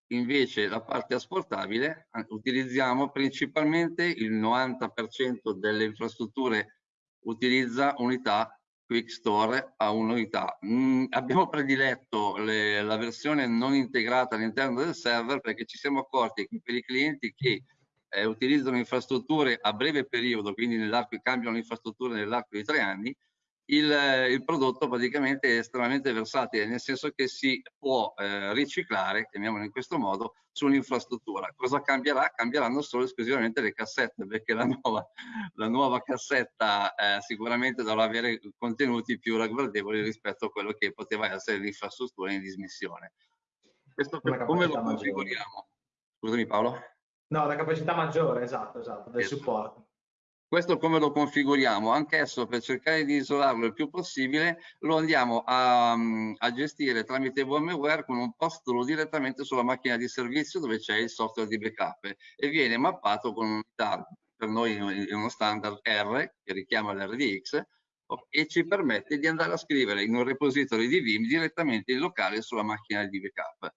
invece la parte asportabile, utilizziamo principalmente il 90% delle infrastrutture utilizza unità Quick Store a un'unità. Mm, abbiamo prediletto le, la versione non integrata all'interno del server perché ci siamo accorti che per i clienti che eh, utilizzano infrastrutture a breve periodo, quindi nell'arco cambiano infrastrutture nell'arco di tre anni, il, il, prodotto praticamente è estremamente versatile, nel senso che si può eh, riciclare, chiamiamolo in questo modo, su un'infrastruttura. Cosa cambierà? Cambieranno solo esclusivamente le cassette, perché la nuova, la nuova cassetta eh, sicuramente dovrà avere contenuti più ragguardevoli rispetto a quello che poteva essere l'infrastruttura in dismissione. Questo come, come lo configuriamo? Scusami Paolo. No, la capacità maggiore, esatto, esatto, del esatto. supporto. Questo come lo configuriamo? Anch'esso per cercare di isolarlo il più possibile lo andiamo a, a gestire tramite VMware con un post direttamente sulla macchina di servizio dove c'è il software di backup e viene mappato con un'unità, per noi è uno standard R che richiama l'RDX e ci permette di andare a scrivere in un repository di Vim direttamente in locale sulla macchina di backup.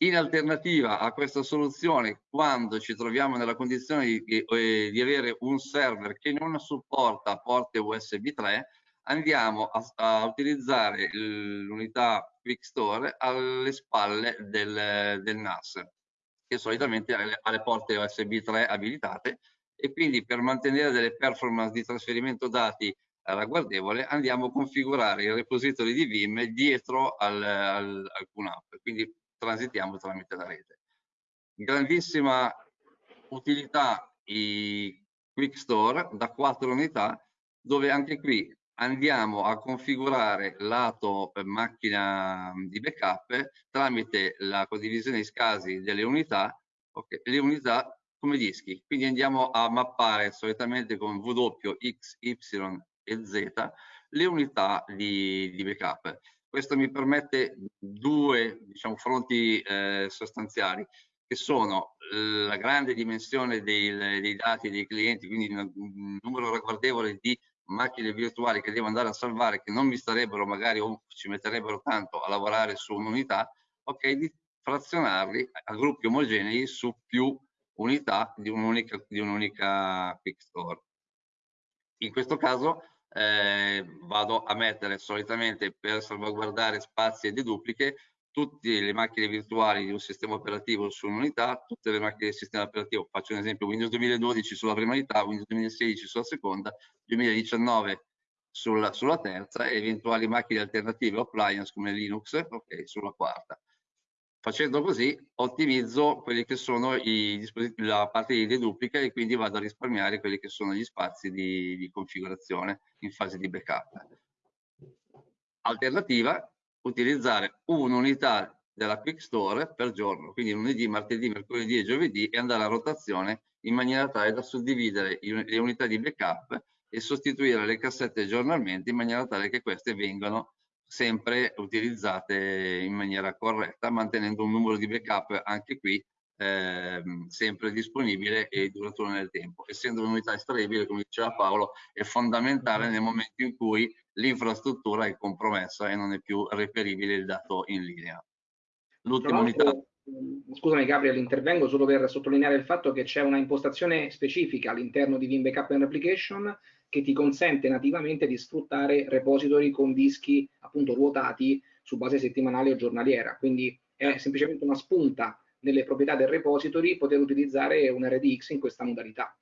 In alternativa a questa soluzione, quando ci troviamo nella condizione di, di, eh, avere un server che non supporta porte USB 3, andiamo a, a utilizzare l'unità Quick Store alle spalle del, del NAS, che solitamente ha le porte USB 3 abilitate e quindi per mantenere delle performance di trasferimento dati ragguardevole andiamo a configurare il repository di Vim dietro al, al, al QNAP. Quindi transitiamo tramite la rete. Grandissima utilità i Quick Store da quattro unità dove anche qui andiamo a configurare lato macchina di backup tramite la condivisione di scasi delle unità, okay, le unità come dischi. Quindi andiamo a mappare solitamente con W, X, Y e Z le unità di, di backup. Questo mi permette due diciamo, fronti eh, sostanziali che sono la grande dimensione dei, dei dati dei clienti, quindi un numero ragguardevole di macchine virtuali che devo andare a salvare che non mi starebbero magari o ci metterebbero tanto a lavorare su un'unità, ok, di frazionarli a gruppi omogenei su più unità di un'unica un quick store. In questo caso eh, vado a mettere solitamente per salvaguardare spazi e dedupliche tutte le macchine virtuali di un sistema operativo su un'unità, tutte le macchine del sistema operativo, faccio un esempio, Windows 2012 sulla prima unità, Windows 2016 sulla seconda, 2019 sulla, sulla terza e eventuali macchine alternative o appliance come Linux okay, sulla quarta. Facendo così ottimizzo quelli che sono i la parte di deduplica e quindi vado a risparmiare quelli che sono gli spazi di, di configurazione in fase di backup. Alternativa, utilizzare un'unità della Quick Store per giorno, quindi lunedì, martedì, mercoledì e giovedì e andare a rotazione in maniera tale da suddividere le unità di backup e sostituire le cassette giornalmente in maniera tale che queste vengano sempre utilizzate in maniera corretta, mantenendo un numero di backup anche qui eh, sempre disponibile e duraturo nel tempo. Essendo un'unità estraibile, come diceva Paolo, è fondamentale nel momento in cui l'infrastruttura è compromessa e non è più reperibile il dato in linea. L'ultima unità scusami Gabriel, intervengo solo per sottolineare il fatto che c'è una impostazione specifica all'interno di Vim Backup and Application che ti consente nativamente di sfruttare repository con dischi appunto ruotati su base settimanale o giornaliera. Quindi è semplicemente una spunta nelle proprietà del repository poter utilizzare un RDX in questa modalità.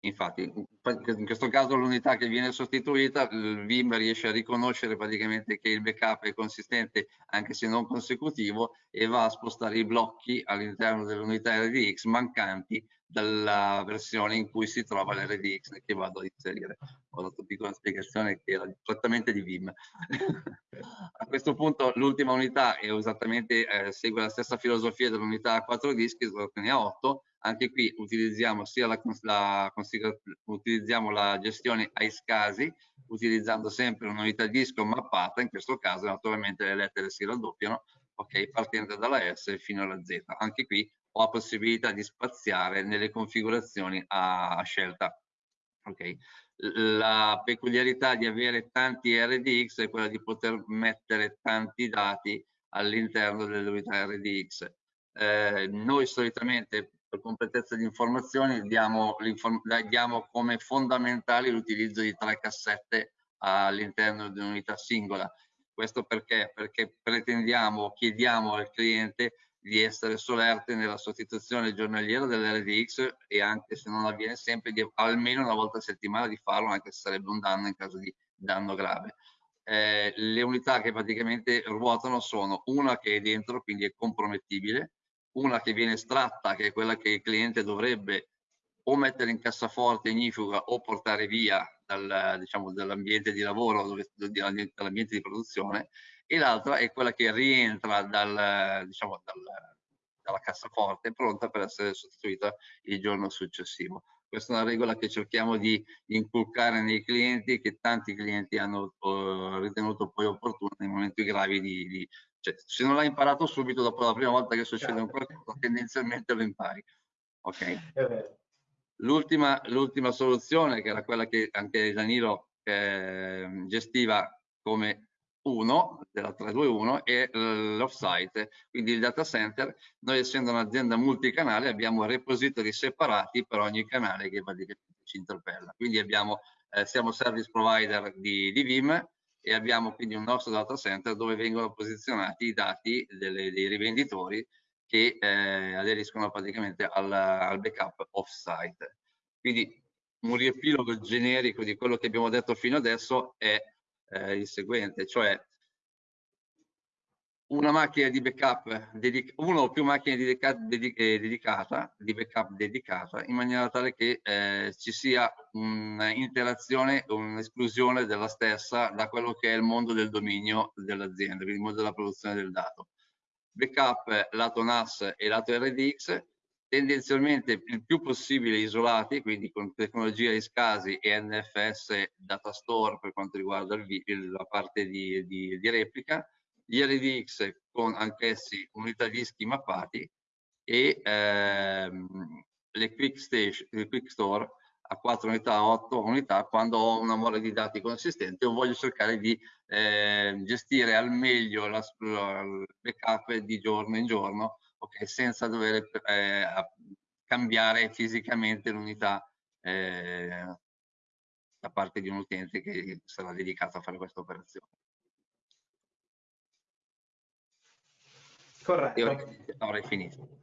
Infatti, in questo caso l'unità che viene sostituita, il Vim riesce a riconoscere praticamente che il backup è consistente anche se non consecutivo e va a spostare i blocchi all'interno dell'unità RDX mancanti dalla versione in cui si trova l'RDX che vado a inserire. Ho dato una piccola spiegazione che era direttamente di Vim. a questo punto l'ultima unità esattamente, eh, segue la stessa filosofia dell'unità a 4 dischi, solo ha 8, anche qui utilizziamo sia la, la, utilizziamo la gestione ai scasi, utilizzando sempre un'unità disco mappata, in questo caso naturalmente le lettere si raddoppiano, ok, partendo dalla S fino alla Z. Anche qui ho la possibilità di spaziare nelle configurazioni a, scelta. Okay. La peculiarità di avere tanti RDX è quella di poter mettere tanti dati all'interno dell'unità RDX. Eh, noi solitamente per completezza di informazioni diamo, diamo come fondamentale l'utilizzo di tre cassette all'interno di un'unità singola. Questo perché? Perché pretendiamo, chiediamo al cliente di essere solerte nella sostituzione giornaliera dell'RDX e anche se non avviene sempre, di, almeno una volta a settimana di farlo, anche se sarebbe un danno in caso di danno grave. Eh, le unità che praticamente ruotano sono una che è dentro, quindi è compromettibile, una che viene estratta, che è quella che il cliente dovrebbe o mettere in cassaforte ignifuga o portare via dal, diciamo, dall'ambiente di lavoro, dall'ambiente di produzione, e l'altra è quella che rientra dal, diciamo, dal, dalla cassaforte pronta per essere sostituita il giorno successivo. Questa è una regola che cerchiamo di inculcare nei clienti che tanti clienti hanno uh, ritenuto poi opportuno nei momenti gravi di, di cioè, se non l'hai imparato subito dopo la prima volta che succede un certo. qualcosa tendenzialmente lo impari ok l'ultima, l'ultima soluzione che era quella che anche Danilo eh, gestiva come 1 della 321 e l'offsite, quindi il data center. Noi essendo un'azienda multicanale abbiamo repository separati per ogni canale che ci interpella. Quindi abbiamo, eh, siamo service provider di, di Vim e abbiamo quindi un nostro data center dove vengono posizionati i dati delle, dei rivenditori che eh, aderiscono praticamente al, al backup off-site. Quindi un riepilogo generico di quello che abbiamo detto fino adesso è eh, il seguente, cioè una macchina di backup, una o più macchine dedica, dedica, eh, dedicata, di backup dedicata, in maniera tale che eh, ci sia un'interazione, un'esclusione della stessa da quello che è il mondo del dominio dell'azienda, quindi il mondo della produzione del dato. Backup lato NAS e lato RDX, tendenzialmente il più possibile isolati, quindi con tecnologia ISCASI e NFS Data Store per quanto riguarda il, la parte di, di, di, replica, gli RDX con anch'essi unità dischi mappati e ehm, le quick, station, le quick Store a 4 unità, 8 unità quando ho una mole di dati consistente o voglio cercare di eh, gestire al meglio la, il backup di giorno in giorno okay, senza dover eh, cambiare fisicamente l'unità eh, da parte di un utente che sarà dedicato a fare questa operazione. Corretto. Avrei finito.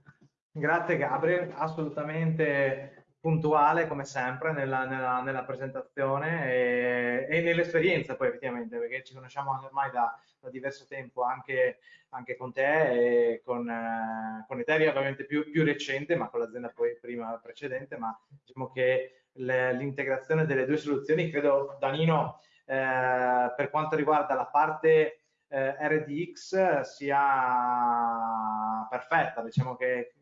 Grazie Gabriel, assolutamente puntuale come sempre nella, nella, nella presentazione e, e nell'esperienza poi effettivamente perché ci conosciamo ormai da, da diverso tempo anche, anche, con te e con, eh, con Eteria ovviamente più, più, recente ma con l'azienda poi prima precedente ma diciamo che l'integrazione delle due soluzioni credo Danino eh, per quanto riguarda la parte eh, RDX sia perfetta. Diciamo che,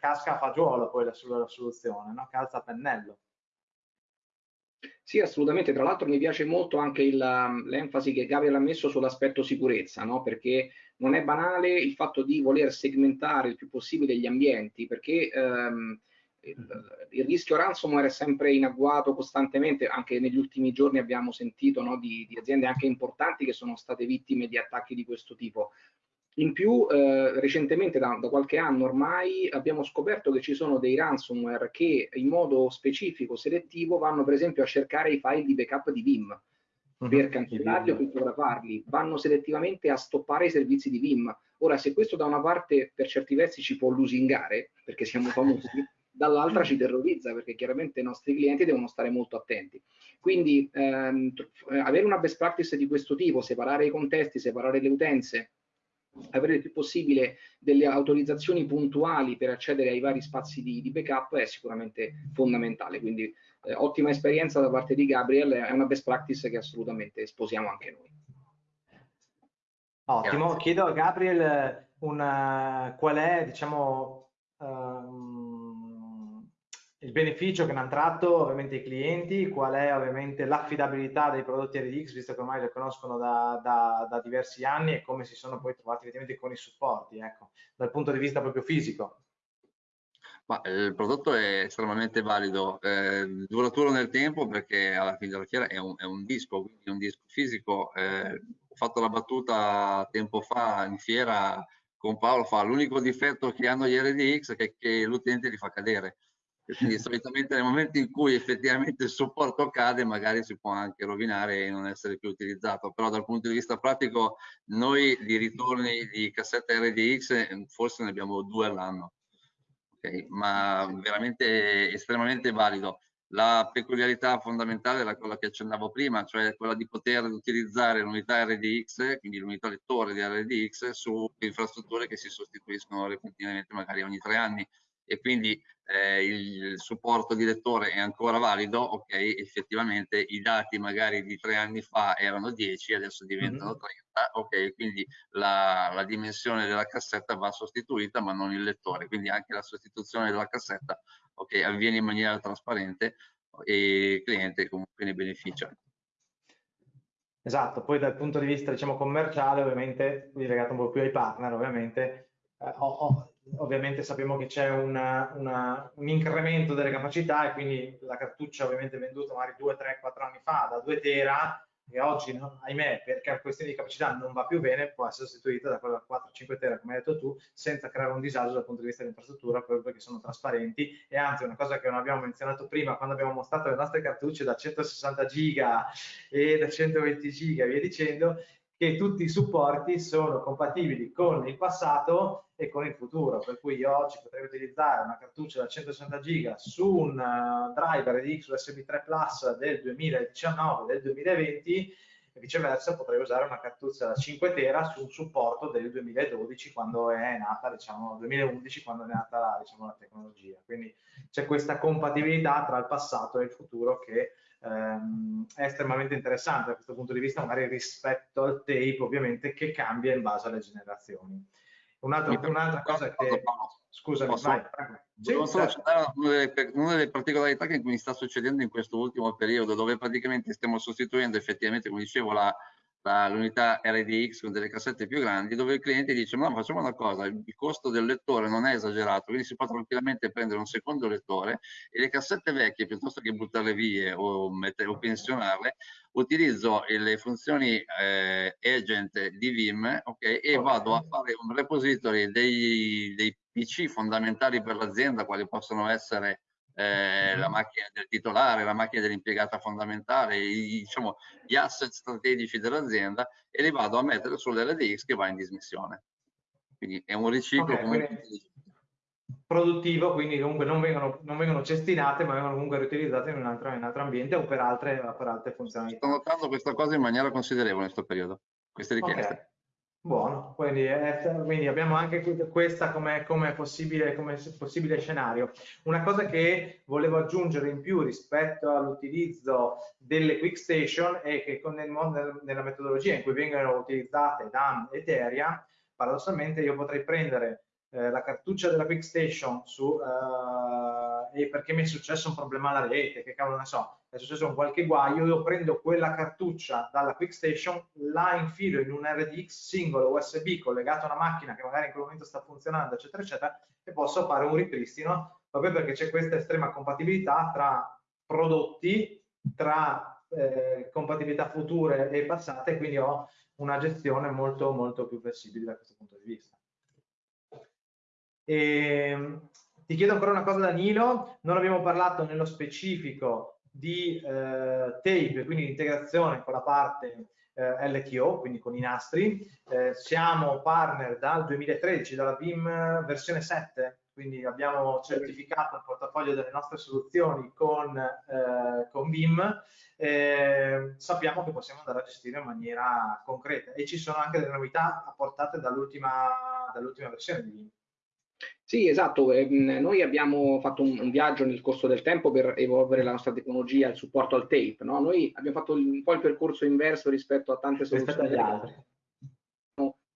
casca a fagiolo poi la, la soluzione no? calza a pennello sì, assolutamente. Tra l'altro mi piace molto anche l'enfasi che Gabriel ha messo sull'aspetto sicurezza, no? perché non è banale il fatto di voler segmentare il più possibile gli ambienti, perché ehm, il, il, rischio ransomware è sempre in agguato costantemente, anche negli ultimi giorni abbiamo sentito no, di, di aziende anche importanti che sono state vittime di attacchi di questo tipo. In più, eh, recentemente, da, da, qualche anno ormai, abbiamo scoperto che ci sono dei ransomware che in modo specifico, selettivo, vanno per esempio a cercare i file di backup di Vim mhm. per cancellarli o per fotografarli, vanno selettivamente a stoppare i servizi di Vim. Ora, se questo da una parte per certi versi ci può lusingare, perché siamo famosi, dall'altra ci terrorizza, perché chiaramente i nostri clienti devono stare molto attenti. Quindi ehm, avere una best practice di questo tipo, separare i contesti, separare le utenze, avere il più possibile delle autorizzazioni puntuali per accedere ai vari spazi di, di backup è sicuramente fondamentale. Quindi eh, ottima esperienza da parte di Gabriel, è una best practice che assolutamente sposiamo anche noi. Ottimo, Grazie. chiedo a Gabriel una, qual è diciamo, um, il beneficio che ne hanno tratto ovviamente i clienti, qual è ovviamente l'affidabilità dei prodotti RDX, visto che ormai li conoscono da, da, da, diversi anni e come si sono poi trovati effettivamente con i supporti, ecco, dal punto di vista proprio fisico. Ma, eh, il prodotto è estremamente valido, eh, duraturo nel tempo perché alla fine della fiera è un, è un disco, quindi un disco fisico. Eh, ho fatto la battuta tempo fa in fiera con Paolo, fa l'unico difetto che hanno gli RDX è che, che l'utente li fa cadere Quindi solitamente nel momento in cui effettivamente il supporto cade magari si può anche rovinare e non essere più utilizzato, però dal punto di vista pratico noi di ritorni di cassette RDX forse ne abbiamo due all'anno, okay? ma veramente estremamente valido. La peculiarità fondamentale era quella che accennavo prima, cioè quella di poter utilizzare l'unità RDX, quindi l'unità lettore di RDX, su infrastrutture che si sostituiscono repentinamente magari ogni tre anni e quindi eh, il supporto di lettore è ancora valido, ok, effettivamente i dati magari di tre anni fa erano 10, adesso diventano 30, mm-hmm. ok, quindi la, la, dimensione della cassetta va sostituita ma non il lettore, quindi anche la sostituzione della cassetta ok, avviene in maniera trasparente e il cliente comunque ne beneficia. Esatto, poi dal punto di vista diciamo commerciale ovviamente, legato un po' più ai partner ovviamente, eh, ho, ho ovviamente sappiamo che c'è un incremento delle capacità e quindi la cartuccia ovviamente venduta magari 2, 3, 4 anni fa da 2 tera e oggi, no, ahimè, per questioni di capacità non va più bene, può essere sostituita da quella 4-5 tera, come hai detto tu, senza creare un disagio dal punto di vista dell'infrastruttura, proprio perché sono trasparenti. E anzi, una cosa che non abbiamo menzionato prima, quando abbiamo mostrato le nostre cartucce da 160 giga e da 120 giga e via dicendo, che tutti i supporti sono compatibili con il passato e con il futuro, per cui io oggi potrei utilizzare una cartuccia da 160 giga su un uh, driver di USB 3 Plus del 2019, del 2020 e viceversa potrei usare una cartuccia da 5 tera su un supporto del 2012 quando è nata, diciamo, 2011 quando è nata diciamo, la tecnologia. Quindi c'è questa compatibilità tra il passato e il futuro che ehm, è estremamente interessante da questo punto di vista, magari rispetto al tape ovviamente che cambia in base alle generazioni. Un'altra, un'altra cosa che... Scusami, Posso? vai. Una delle particolarità che mi sta succedendo in questo ultimo periodo, dove praticamente stiamo sostituendo effettivamente, come dicevo, la, l'unità RDX con delle cassette più grandi dove il cliente dice ma no, facciamo una cosa, il costo del lettore non è esagerato, quindi si può tranquillamente prendere un secondo lettore e le cassette vecchie piuttosto che buttarle via o, mettere, o pensionarle, utilizzo le funzioni eh, agent di Vim okay, e vado a fare un repository dei, dei PC fondamentali per l'azienda, quali possono essere eh, la macchina del titolare, la macchina dell'impiegata fondamentale, i, diciamo, gli asset strategici dell'azienda e li vado a mettere sull'RDX che va in dismissione. Quindi è un riciclo okay, comunque produttivo, quindi comunque non vengono, non vengono, cestinate, ma vengono comunque riutilizzate in un altro, in un altro ambiente o per altre, per altre funzionalità. Sto notando questa cosa in maniera considerevole in questo periodo, queste richieste. Okay. Buono, quindi, eh, quindi, abbiamo anche questa come, come, possibile, come, possibile, scenario. Una cosa che volevo aggiungere in più rispetto all'utilizzo delle quick station è che con nel, nella metodologia in cui vengono utilizzate DAM e Teria, paradossalmente io potrei prendere eh, la cartuccia della quick station su, eh, e perché mi è successo un problema alla rete, che cavolo ne so, è successo un qualche guaio, io prendo quella cartuccia dalla quick station, la infilo in un RDX singolo USB collegato a una macchina che magari in quel momento sta funzionando, eccetera, eccetera, e posso fare un ripristino proprio perché c'è questa estrema compatibilità tra prodotti, tra eh, compatibilità future e passate, quindi ho una gestione molto molto più flessibile da questo punto di vista. E, ehm, ti chiedo ancora una cosa Danilo, non abbiamo parlato nello specifico di eh, tape, quindi integrazione con la parte eh, LTO, quindi con i nastri. Eh, siamo partner dal 2013, dalla BIM versione 7, quindi abbiamo certificato il portafoglio delle nostre soluzioni con, eh, con BIM. sappiamo che possiamo andare a gestire in maniera concreta e ci sono anche delle novità apportate dall'ultima dall versione di BIM. Sì, esatto. Ehm, noi abbiamo fatto un, un, viaggio nel corso del tempo per evolvere la nostra tecnologia, il supporto al tape. No? Noi abbiamo fatto un po' il percorso inverso rispetto a tante soluzioni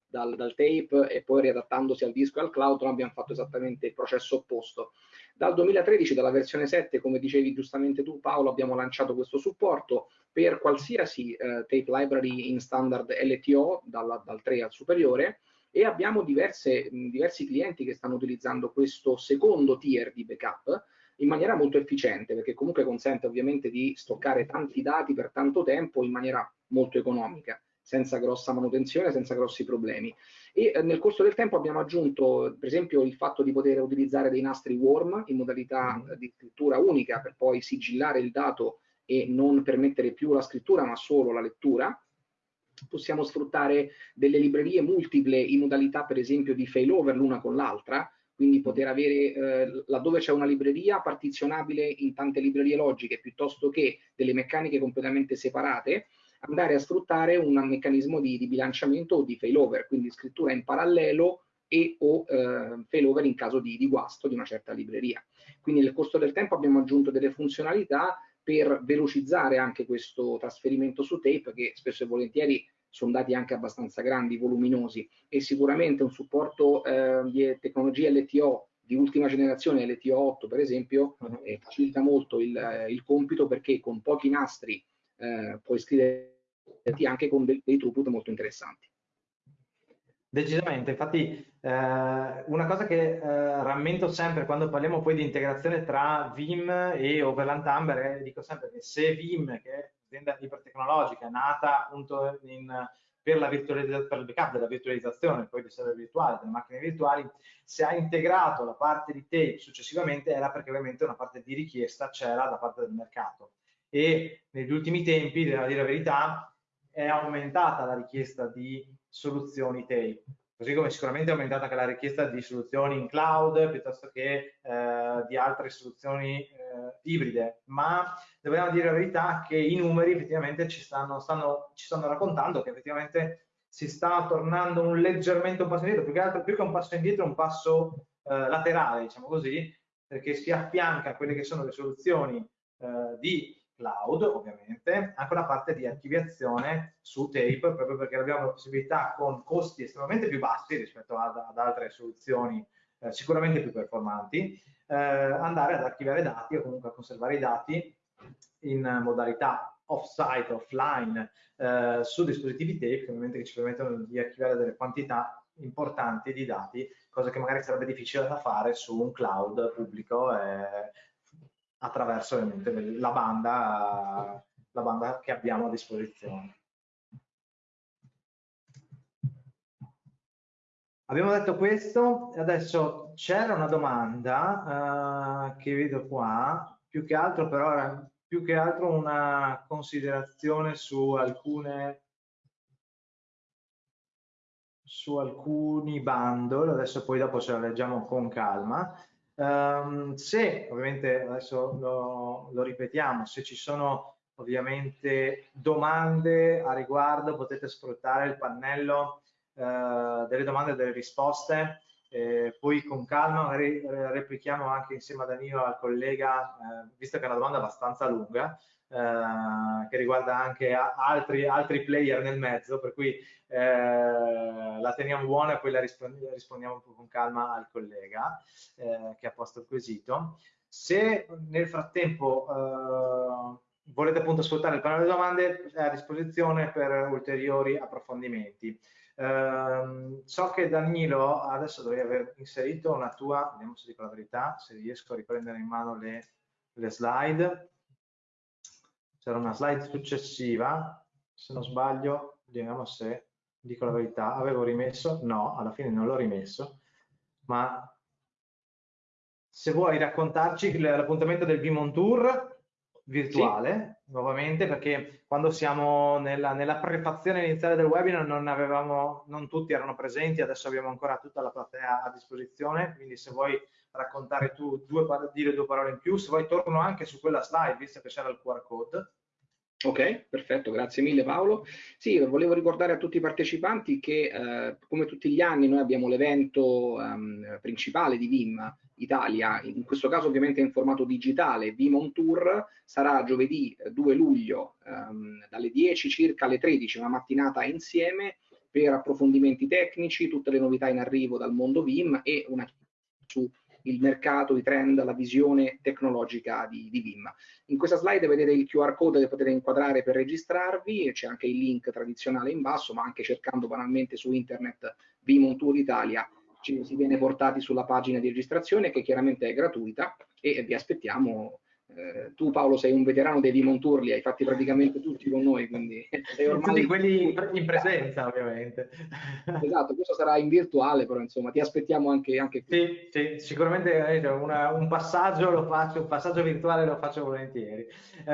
dal, dal, tape e poi riadattandosi al disco e al cloud, noi abbiamo fatto esattamente il processo opposto. Dal 2013, dalla versione 7, come dicevi giustamente tu Paolo, abbiamo lanciato questo supporto per qualsiasi eh, tape library in standard LTO, dalla, dal 3 al superiore, e abbiamo diverse, diversi clienti che stanno utilizzando questo secondo tier di backup in maniera molto efficiente perché comunque consente ovviamente di stoccare tanti dati per tanto tempo in maniera molto economica senza grossa manutenzione, senza grossi problemi. E eh, nel corso del tempo abbiamo aggiunto, per esempio, il fatto di poter utilizzare dei nastri worm in modalità mm. di scrittura unica per poi sigillare il dato e non permettere più la scrittura ma solo la lettura. Possiamo sfruttare delle librerie multiple in modalità per esempio di failover l'una con l'altra, quindi poter avere eh, laddove c'è una libreria partizionabile in tante librerie logiche piuttosto che delle meccaniche completamente separate, andare a sfruttare un meccanismo di, di bilanciamento o di failover, quindi scrittura in parallelo e o eh, failover in caso di, di guasto di una certa libreria. Quindi nel corso del tempo abbiamo aggiunto delle funzionalità per velocizzare anche questo trasferimento su tape che spesso e volentieri sono dati anche abbastanza grandi, voluminosi e sicuramente un supporto eh, di tecnologie LTO di ultima generazione, LTO 8 per esempio, uh -huh. eh, facilita molto il, eh, il, compito perché con pochi nastri eh, puoi scrivere anche con dei, dei throughput molto interessanti. Decisamente, infatti eh, una cosa che eh, rammento sempre quando parliamo poi di integrazione tra Vim e Overland Amber, eh, dico sempre che se Vim, che è un'azienda ipertecnologica, nata appunto in, per, la per il backup della virtualizzazione, poi di server virtuale, delle macchine virtuali, se ha integrato la parte di tape successivamente era perché ovviamente una parte di richiesta c'era da parte del mercato. E negli ultimi tempi, devo dire la verità, è aumentata la richiesta di soluzioni tape, così come sicuramente è aumentata anche la richiesta di soluzioni in cloud piuttosto che eh, di altre soluzioni eh, ibride, ma dobbiamo dire la verità che i numeri effettivamente ci stanno, stanno, ci stanno raccontando che effettivamente si sta tornando un leggermente un passo indietro, più che, altro, più che un passo indietro un passo eh, laterale, diciamo così, perché si affianca a quelle che sono le soluzioni eh, di cloud ovviamente, anche una parte di archiviazione su tape proprio perché abbiamo la possibilità con costi estremamente più bassi rispetto ad, ad altre soluzioni eh, sicuramente più performanti, eh, andare ad archiviare dati o comunque a conservare i dati in modalità off-site, offline, eh, su dispositivi tape ovviamente che ci permettono di archiviare delle quantità importanti di dati, cosa che magari sarebbe difficile da fare su un cloud pubblico eh, attraverso ovviamente la banda, la banda che abbiamo a disposizione. Abbiamo detto questo, adesso c'era una domanda uh, che vedo qua, più che altro però era più che altro una considerazione su alcune su alcuni bundle, adesso poi dopo ce la leggiamo con calma. Um, se ovviamente adesso lo, lo, ripetiamo, se ci sono ovviamente domande a riguardo potete sfruttare il pannello uh, delle domande e delle risposte, eh, poi con calma magari eh, replichiamo anche insieme a Danilo al collega, eh, visto che è una domanda abbastanza lunga, eh, che riguarda anche altri, altri, player nel mezzo, per cui eh, la teniamo buona e poi la rispondiamo, con calma al collega eh, che ha posto il quesito. Se nel frattempo eh, volete appunto sfruttare il pannello di domande, è a disposizione per ulteriori approfondimenti. Uh, so che Danilo adesso dovrei aver inserito una tua, vediamo se dico la verità, se riesco a riprendere in mano le, le slide c'era una slide successiva, se non sbaglio, vediamo se dico la verità, avevo rimesso, no, alla fine non l'ho rimesso, ma se vuoi raccontarci l'appuntamento del Vimon Tour virtuale, sì. nuovamente, perché quando siamo nella, nella, prefazione iniziale del webinar non avevamo, non tutti erano presenti, adesso abbiamo ancora tutta la platea a disposizione, quindi se vuoi raccontare tu, due, dire due parole in più, se vuoi torno anche su quella slide, visto che c'era il QR code. Ok, perfetto, grazie mille Paolo. Sì, volevo ricordare a tutti i partecipanti che eh, come tutti gli anni noi abbiamo l'evento um, principale di VIM Italia, in questo caso ovviamente in formato digitale, VIM on Tour, sarà giovedì 2 eh, luglio um, dalle 10 circa alle 13, una mattinata insieme per approfondimenti tecnici, tutte le novità in arrivo dal mondo VIM e una su il mercato, i trend, la visione tecnologica di, di Vim. In questa slide vedete il QR code che potete inquadrare per registrarvi, c'è anche il link tradizionale in basso, ma anche cercando banalmente su internet Vim on Tour Italia ci si viene portati sulla pagina di registrazione che chiaramente è gratuita e vi aspettiamo eh, tu Paolo sei un veterano dei Demon Tour, li hai fatti praticamente tutti con noi, quindi sei ormai... Tutti quelli in presenza ovviamente. Esatto, questo sarà in virtuale, però insomma ti aspettiamo anche, anche qui. Sì, sì sicuramente eh, una, un passaggio lo faccio, un passaggio virtuale lo faccio volentieri. Eh,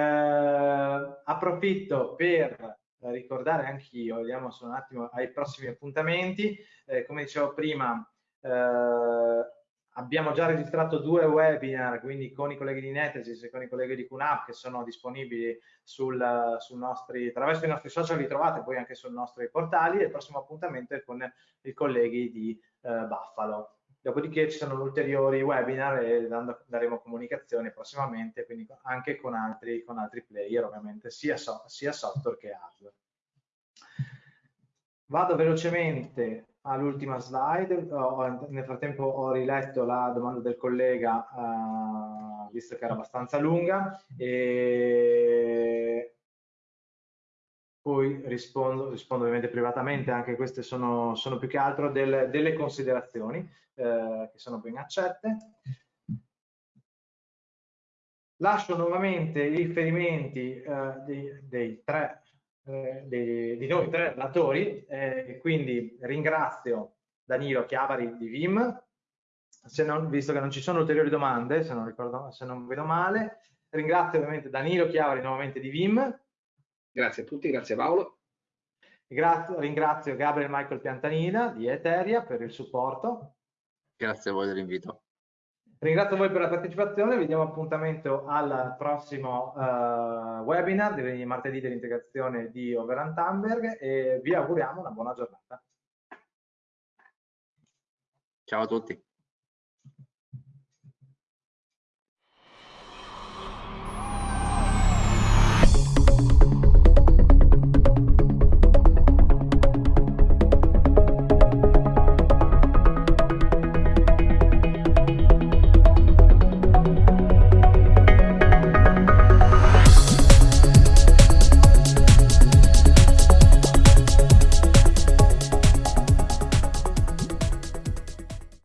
approfitto per ricordare anch'io, vediamo solo un attimo ai prossimi appuntamenti, eh, come dicevo prima, eh, abbiamo già registrato due webinar, quindi con i colleghi di Netesis e con i colleghi di QNAP che sono disponibili sul, sul nostri, attraverso i nostri social, li trovate poi anche sui nostri portali e il prossimo appuntamento è con i colleghi di eh, Buffalo. Dopodiché ci sono ulteriori webinar e daremo comunicazione prossimamente, quindi anche con altri, con altri player, ovviamente, sia, so, sia software che hardware. Vado velocemente all'ultima slide, oh, nel frattempo ho riletto la domanda del collega, uh, visto che era abbastanza lunga, e poi rispondo, rispondo ovviamente privatamente, anche queste sono, sono più che altro del, delle considerazioni eh, che sono ben accette. Lascio nuovamente i riferimenti eh, dei, dei tre di, di, noi tre relatori, eh, quindi ringrazio Danilo Chiavari di Vim, non, visto che non ci sono ulteriori domande, se non, ricordo, se non vedo male, ringrazio ovviamente Danilo Chiavari nuovamente di Vim. Grazie a tutti, grazie Paolo. Grazie, ringrazio Gabriel Michael Piantanina di Eteria per il supporto. Grazie a voi dell'invito. Ringrazio voi per la partecipazione, vi diamo appuntamento al prossimo uh, webinar di martedì dell'integrazione di Overland Tamberg e vi auguriamo una buona giornata. Ciao a tutti.